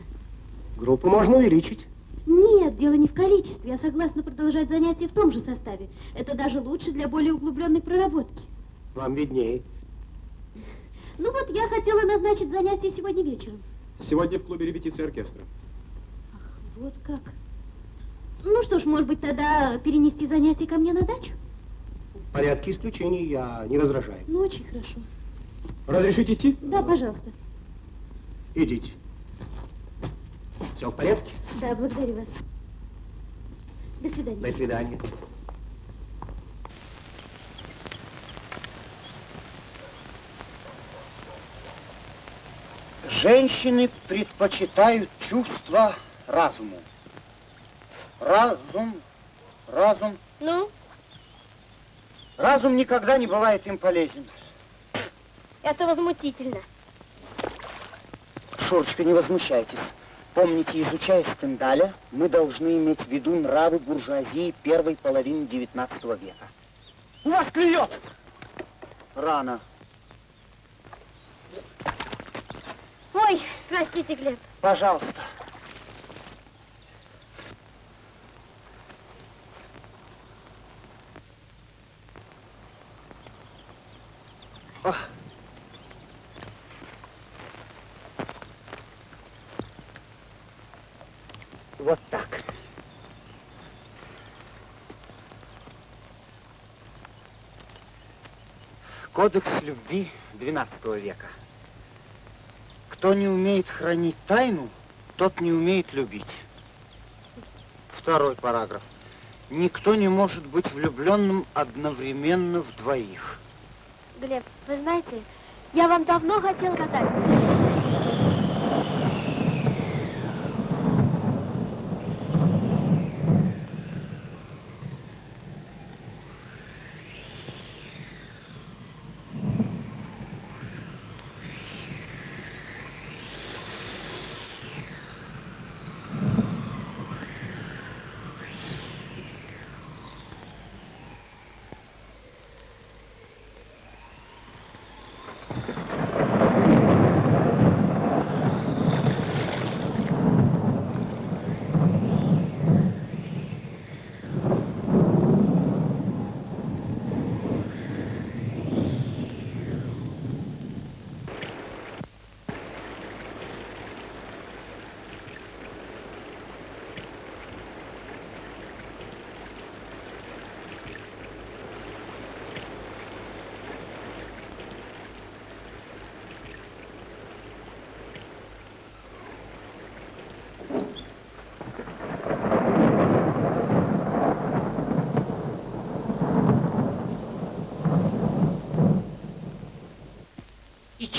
Группу можно увеличить. Нет, дело не в количестве. Я согласна продолжать занятия в том же составе. Это даже лучше для более углубленной проработки. Вам виднее. Ну вот, я хотела назначить занятие сегодня вечером. Сегодня в клубе репетиции оркестра. Вот как. Ну что ж, может быть, тогда перенести занятие ко мне на дачу? В порядке исключений я не возражаю. Ну, очень хорошо. Разрешите идти? Да, пожалуйста. Идите. Все в порядке? Да, благодарю вас. До свидания. До свидания. Женщины предпочитают чувства разуму. Разум, разум. Ну? Разум никогда не бывает им полезен. Это возмутительно. Шурочка, не возмущайтесь. Помните, изучая Стендаля, мы должны иметь в виду нравы буржуазии первой половины XIX века. У вас клюет! Рано. Ой, простите, Глеб. Пожалуйста. Ох. Вот так. Кодекс любви XII века. Кто не умеет хранить тайну, тот не умеет любить. Второй параграф. Никто не может быть влюбленным одновременно в двоих. Глеб, вы знаете, я вам давно хотел сказать.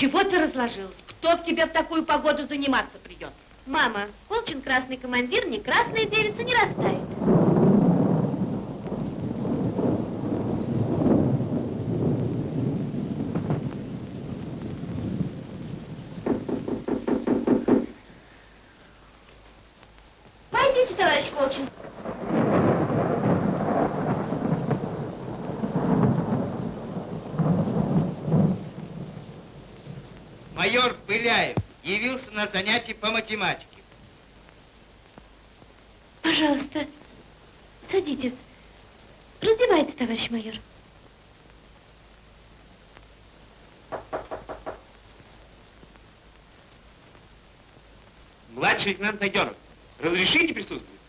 Чего ты разложил? Кто к тебе в такую погоду заниматься придет? Мама, Колчин красный командир, не красная девица не растает. Пойдите, товарищ Колчин. Пыляев явился на занятие по математике. Пожалуйста, Садитесь. Раздевайтесь, товарищ майор. Младший лейтенант Найденов, разрешите присутствовать?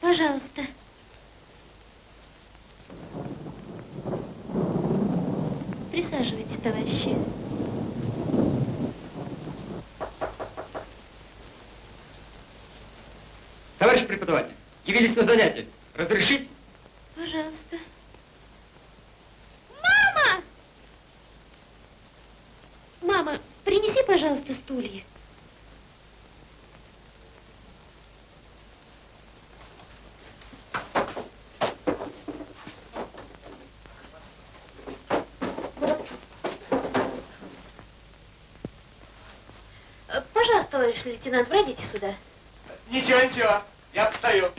Пожалуйста. Присаживайтесь, товарищи. Товарищ преподаватель, явились на занятие. Разрешите? Пожалуйста. Мама! Мама, принеси, пожалуйста, стулья. Э, Пожалуйста, товарищ лейтенант, пройдите сюда. Ничего, ничего, я постою.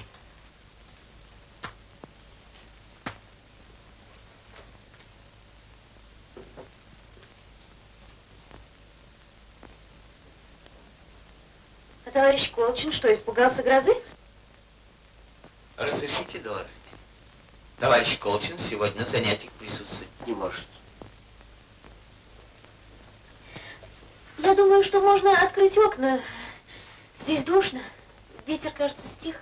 А товарищ Колчин что, испугался грозы? Разрешите доложить? Товарищ Колчин сегодня на занятиях присутствовать не может. Я думаю, что можно открыть окна. Здесь душно. Ветер, кажется, стих.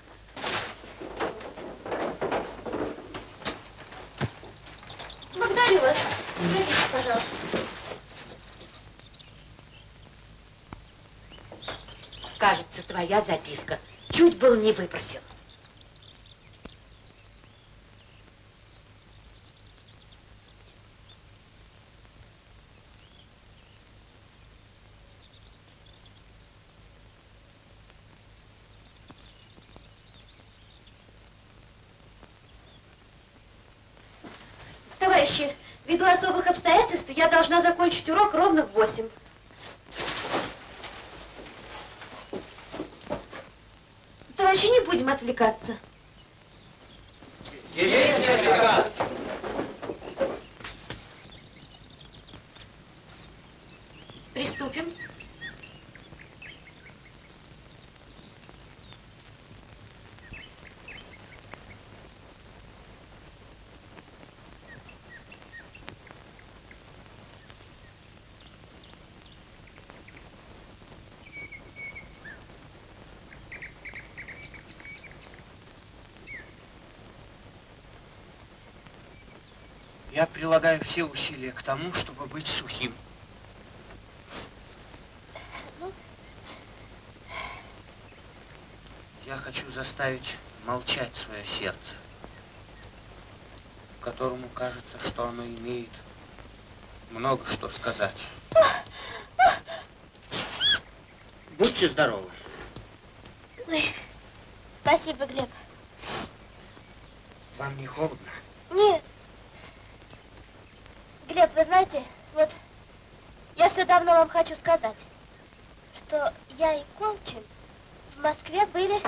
Благодарю вас. Пройдите, пожалуйста. Кажется, твоя записка. Чуть был не выпросил. Товарищи, ввиду особых обстоятельств я должна закончить урок ровно в восемь. Товарищи, не будем отвлекаться. Есть не отвлекаться. Приступим. Я прилагаю все усилия к тому, чтобы быть сухим. Я хочу заставить молчать свое сердце, которому кажется, что оно имеет много что сказать. Будьте здоровы. Ой, спасибо, Глеб. Вам не холодно? Нет. Глеб, вы знаете, вот я все давно вам хочу сказать, что я и Колчин в Москве были...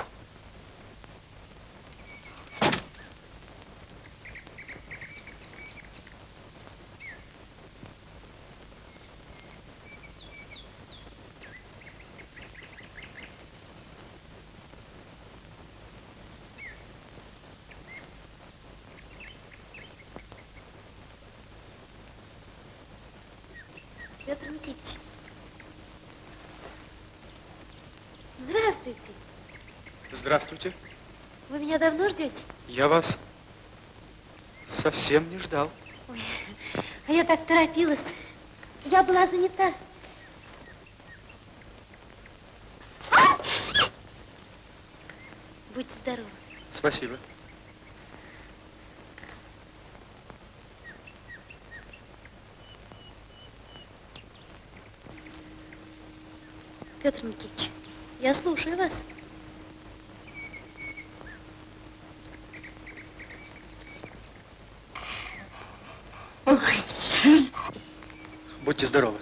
Петр Никитич. Здравствуйте. Здравствуйте. Вы меня давно ждете? Я вас совсем не ждал. Ой, а я так торопилась. Я была занята. Будьте здоровы. Спасибо. Петр Никитич, я слушаю вас. Будьте здоровы.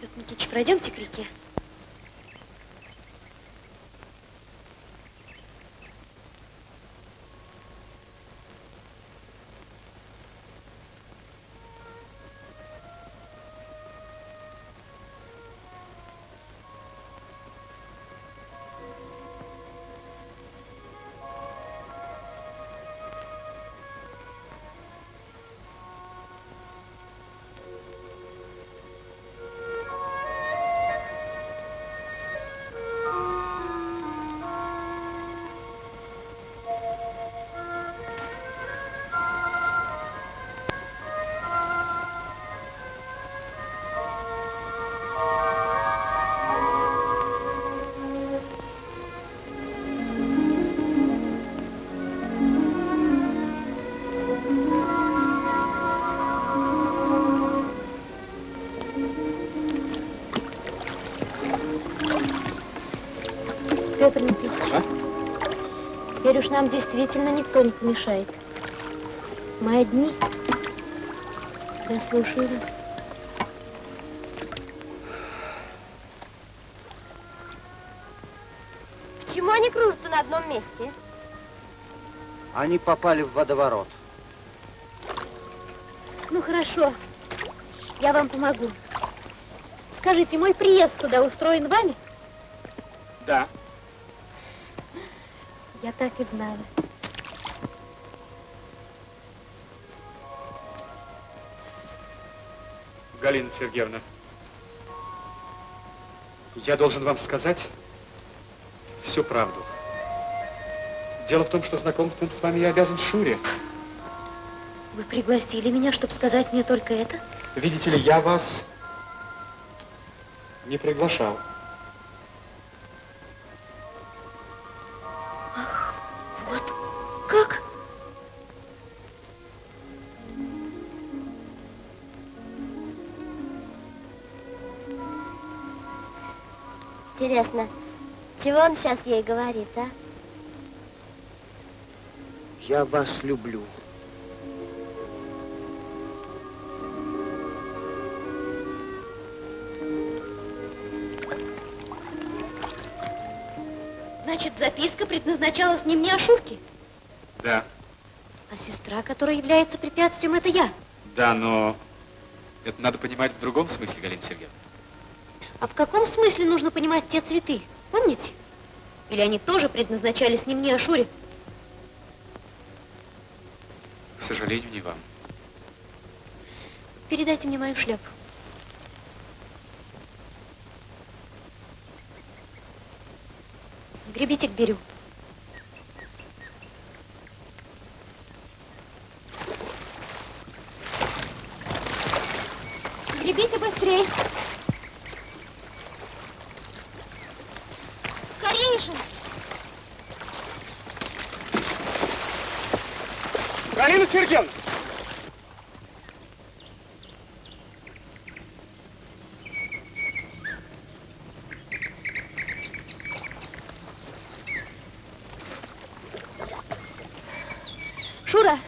Петр Никитич, пройдемте к реке. Уж нам действительно никто не помешает. Мы одни. Я слушаю вас. Почему они кружатся на одном месте? Они попали в водоворот. Ну, хорошо. Я вам помогу. Скажите, мой приезд сюда устроен вами? Да. Я так и знала. Галина Сергеевна, я должен вам сказать всю правду. Дело в том, что знакомством с вами я обязан Шуре. Вы пригласили меня, чтобы сказать мне только это? Видите ли, я вас не приглашал. Интересно, чего он сейчас ей говорит, а? Я вас люблю. Значит, записка предназначалась не мне, а Шурке? Да, А сестра, которая является препятствием, это я. да, но это надо понимать в другом смысле, Галина Сергеевна. А в каком смысле нужно понимать те цветы? Помните? Или они тоже предназначались не мне, а Шуре? К сожалению, не вам. Передайте мне мою шляпу. Гребите к берегу. Гребите быстрей. Скорее же. Галина Сергеевна! Шура!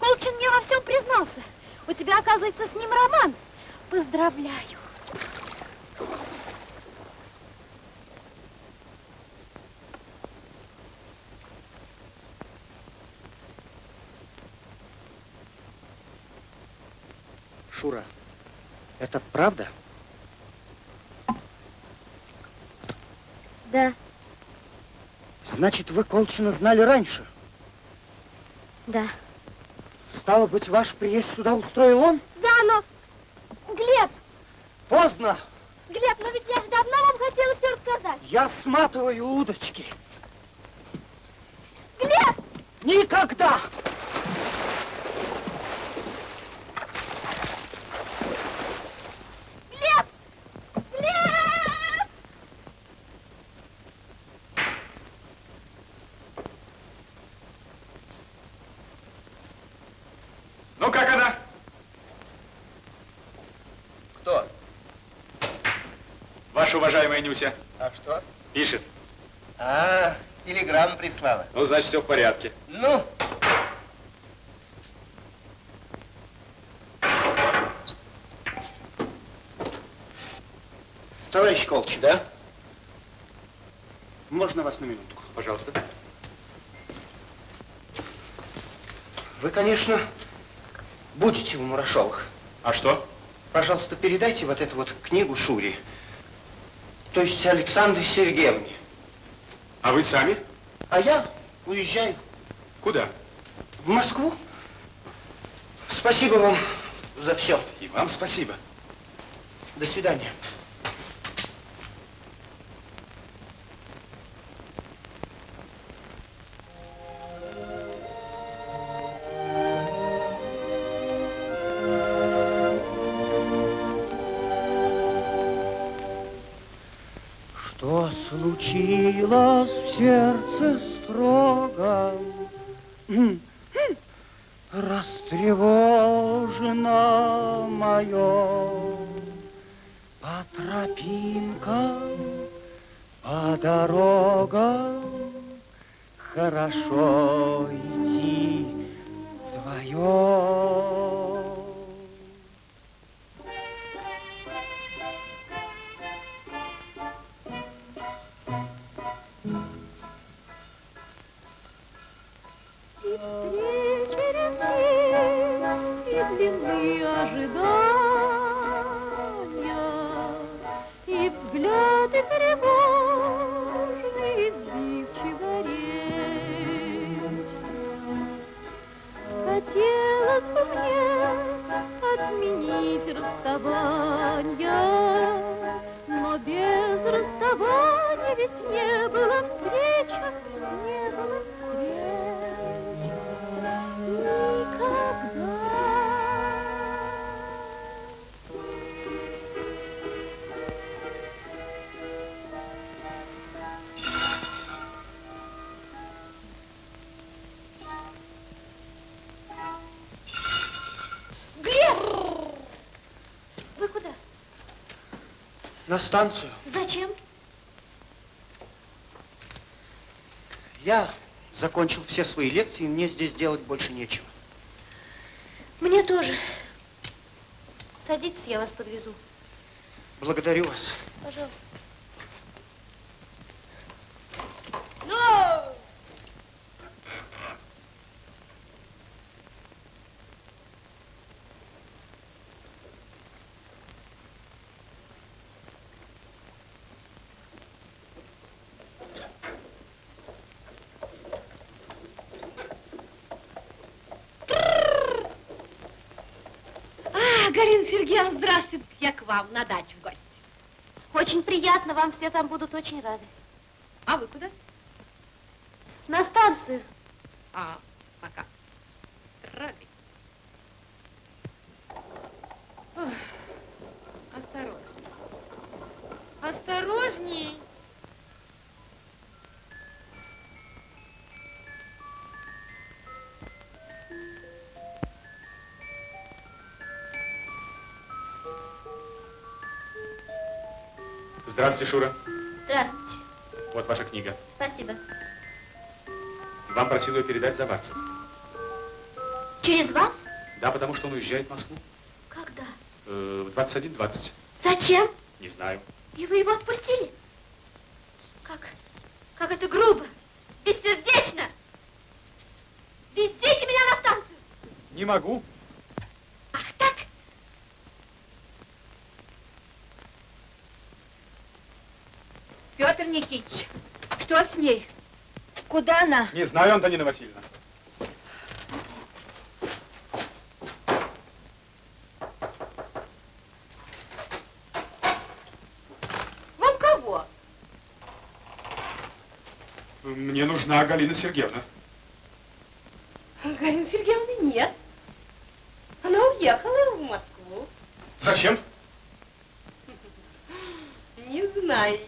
Колчин мне во всем признался. У тебя, оказывается, с ним роман. Поздравляю. Шура, это правда? Да, Значит, вы Колчина знали раньше? да. Стало быть, ваш приезд сюда устроил он? Да, но... Глеб, Поздно. Глеб, но ведь я же давно вам хотела все рассказать. Я сматываю удочки. Глеб! Никогда! Глеб! Глеб! Ну, как она? Кто? Ваша уважаемая Нюся. А что? Пишет. А, телеграмму прислала. Ну, значит, все в порядке. Ну, Товарищ Колчин. Да? Можно вас на минутку? Пожалуйста. Вы, конечно, будете в Мурашовых. А что? Пожалуйста, передайте вот эту вот книгу Шуре. То есть Александре Сергеевне. А вы сами? А я уезжаю Куда? в Москву. Спасибо вам за все. И вам спасибо. До свидания. Что случилось в сердце строгом? Растревожено мое по тропинкам, по дорогам хорошо станцию. Зачем? Я закончил все свои лекции, и мне здесь делать больше нечего. Мне тоже. Садитесь, я вас подвезу. Благодарю вас. Пожалуйста. Ну! А, Сергеевна, здравствуйте. Я к вам на дачу в гости. Очень приятно, вам все там будут очень рады. А вы куда? Здравствуйте, Шура. Здравствуйте. Вот ваша книга. Спасибо. Вам просил ее передать Заварцев. Через вас? Да, потому что он уезжает в Москву. Когда? Э, в 21.20. Зачем? Не знаю. И вы его отпустили? Как? Как это грубо, бессердечно! Везите меня на станцию! Не могу. Петр Никитич, что с ней? Куда она? Не знаю, Антонина Васильевна. Вам кого? Мне нужна Галина Сергеевна. Галины Сергеевны нет. Она уехала в Москву. Зачем? Не знаю.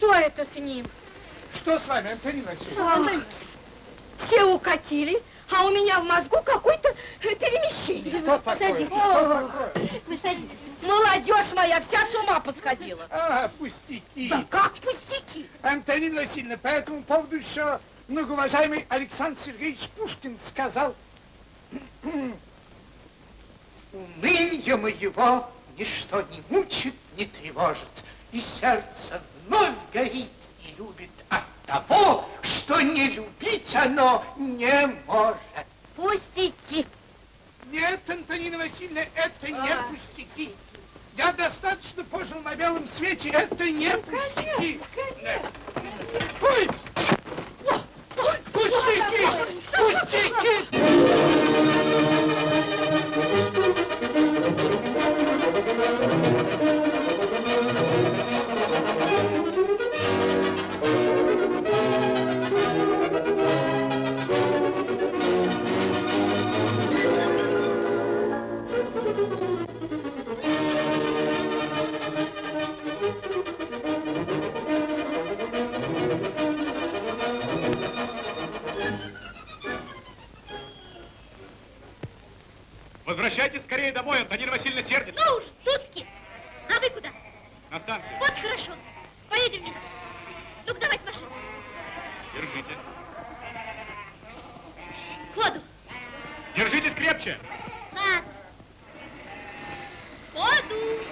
Что это с ним? Что с вами, Антонина Васильевна? Все укатили, а у меня в мозгу какое-то э, перемещение. Что такое? Садитесь. Что такое? Вы садитесь. Молодежь моя вся с ума подсходила. А, пустяки. Да как пустяки? Антонина Васильевна, по этому поводу еще многоуважаемый Александр Сергеевич Пушкин сказал, уныние моего ничто не мучит, не тревожит, и сердце вновь горит и любит от того, что не любить оно не может. Пустяки. Нет, Антонина Васильевна, это не А. пустяки. Я достаточно пожил на белом свете, это не пустяки. Ой! Ой, Пустяки! Пустяки! Возвращайтесь скорее домой, Антонина Васильевна сердится. Ну уж, сутки. А вы куда? На станцию. Вот хорошо. Поедем вместе. Ну-ка, давайте машину. Держите. Ходу. Держитесь крепче. Ладно. Ходу.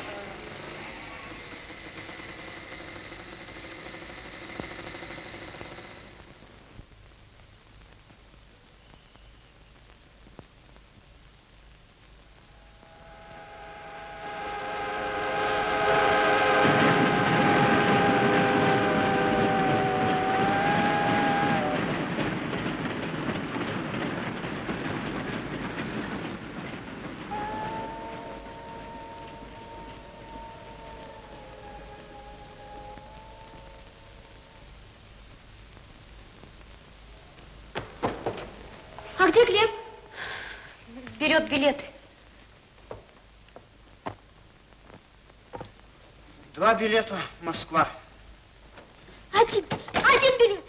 А где Глеб? Берет билеты. Два билета, Москва. Один, один билет.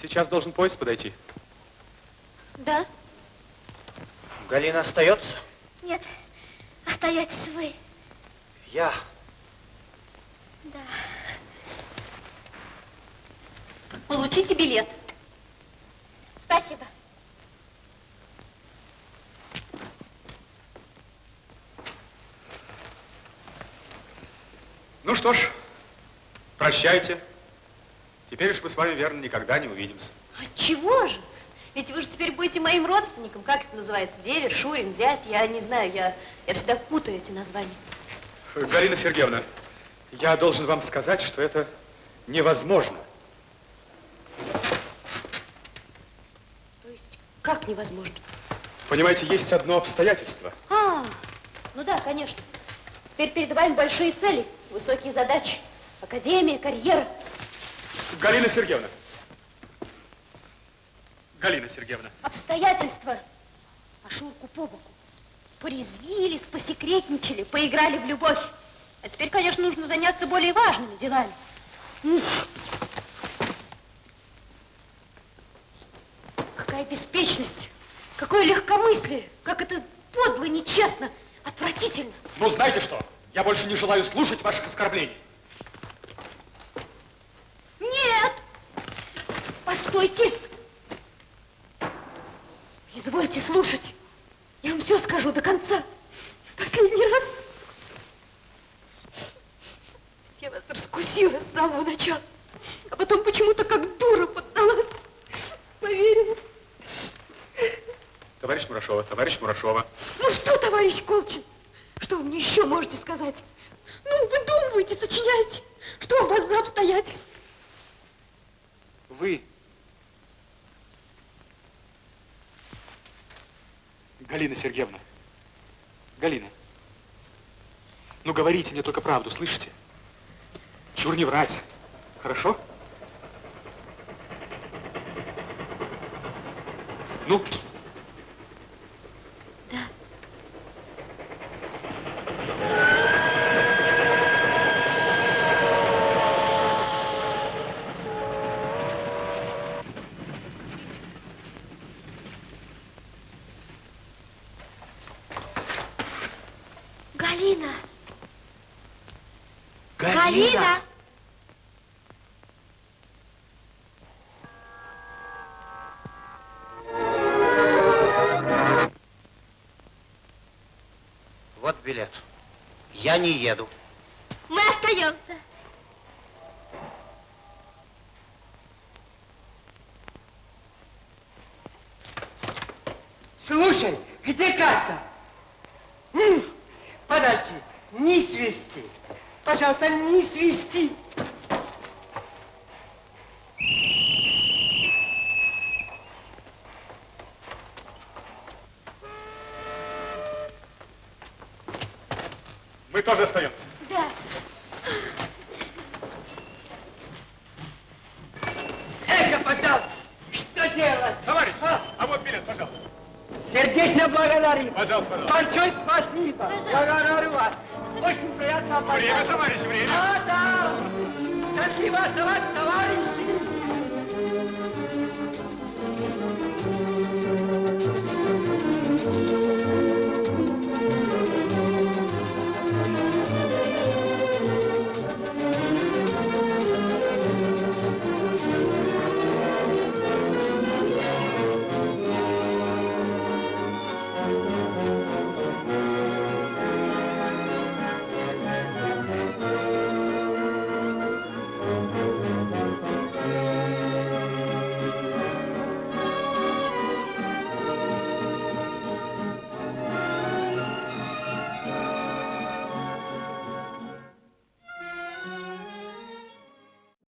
Сейчас должен поезд подойти. Да? Галина остается? Нет, остаетесь вы. Я. Да. Получите билет. Спасибо. Ну что ж, прощайте. Теперь уж мы с вами, верно, никогда не увидимся. А чего же? Ведь вы же теперь будете моим родственником. Как это называется? Девер, Шурин, зять? Я не знаю, я, я всегда путаю эти названия. Галина Сергеевна, я должен вам сказать, что это невозможно. То есть, как невозможно? Понимаете, есть одно обстоятельство. А, ну да, конечно. Теперь перед вами большие цели, высокие задачи. Академия, карьера. Галина Сергеевна. Галина Сергеевна. Обстоятельства. А Шурку по боку. Порезвились, посекретничали, поиграли в любовь. А теперь, конечно, нужно заняться более важными делами. М. Какая беспечность, какое легкомыслие, как это подло, нечестно, отвратительно. Ну, знаете что? Я больше не желаю слушать ваших оскорблений. Нет! Постойте! Извольте слушать. Я вам все скажу до конца. В последний раз. Я вас раскусила с самого начала. А потом почему-то как дура поддалась. Поверили? Товарищ Мурашова, товарищ Мурашова. Ну что, товарищ Колчин, что вы мне еще можете сказать? Ну, выдумывайте, сочиняйте. Что у вас за обстоятельства? Вы. Галина Сергеевна. Галина. Ну, говорите мне только правду, слышите? Чур не врать. Хорошо? Ну? Не еду.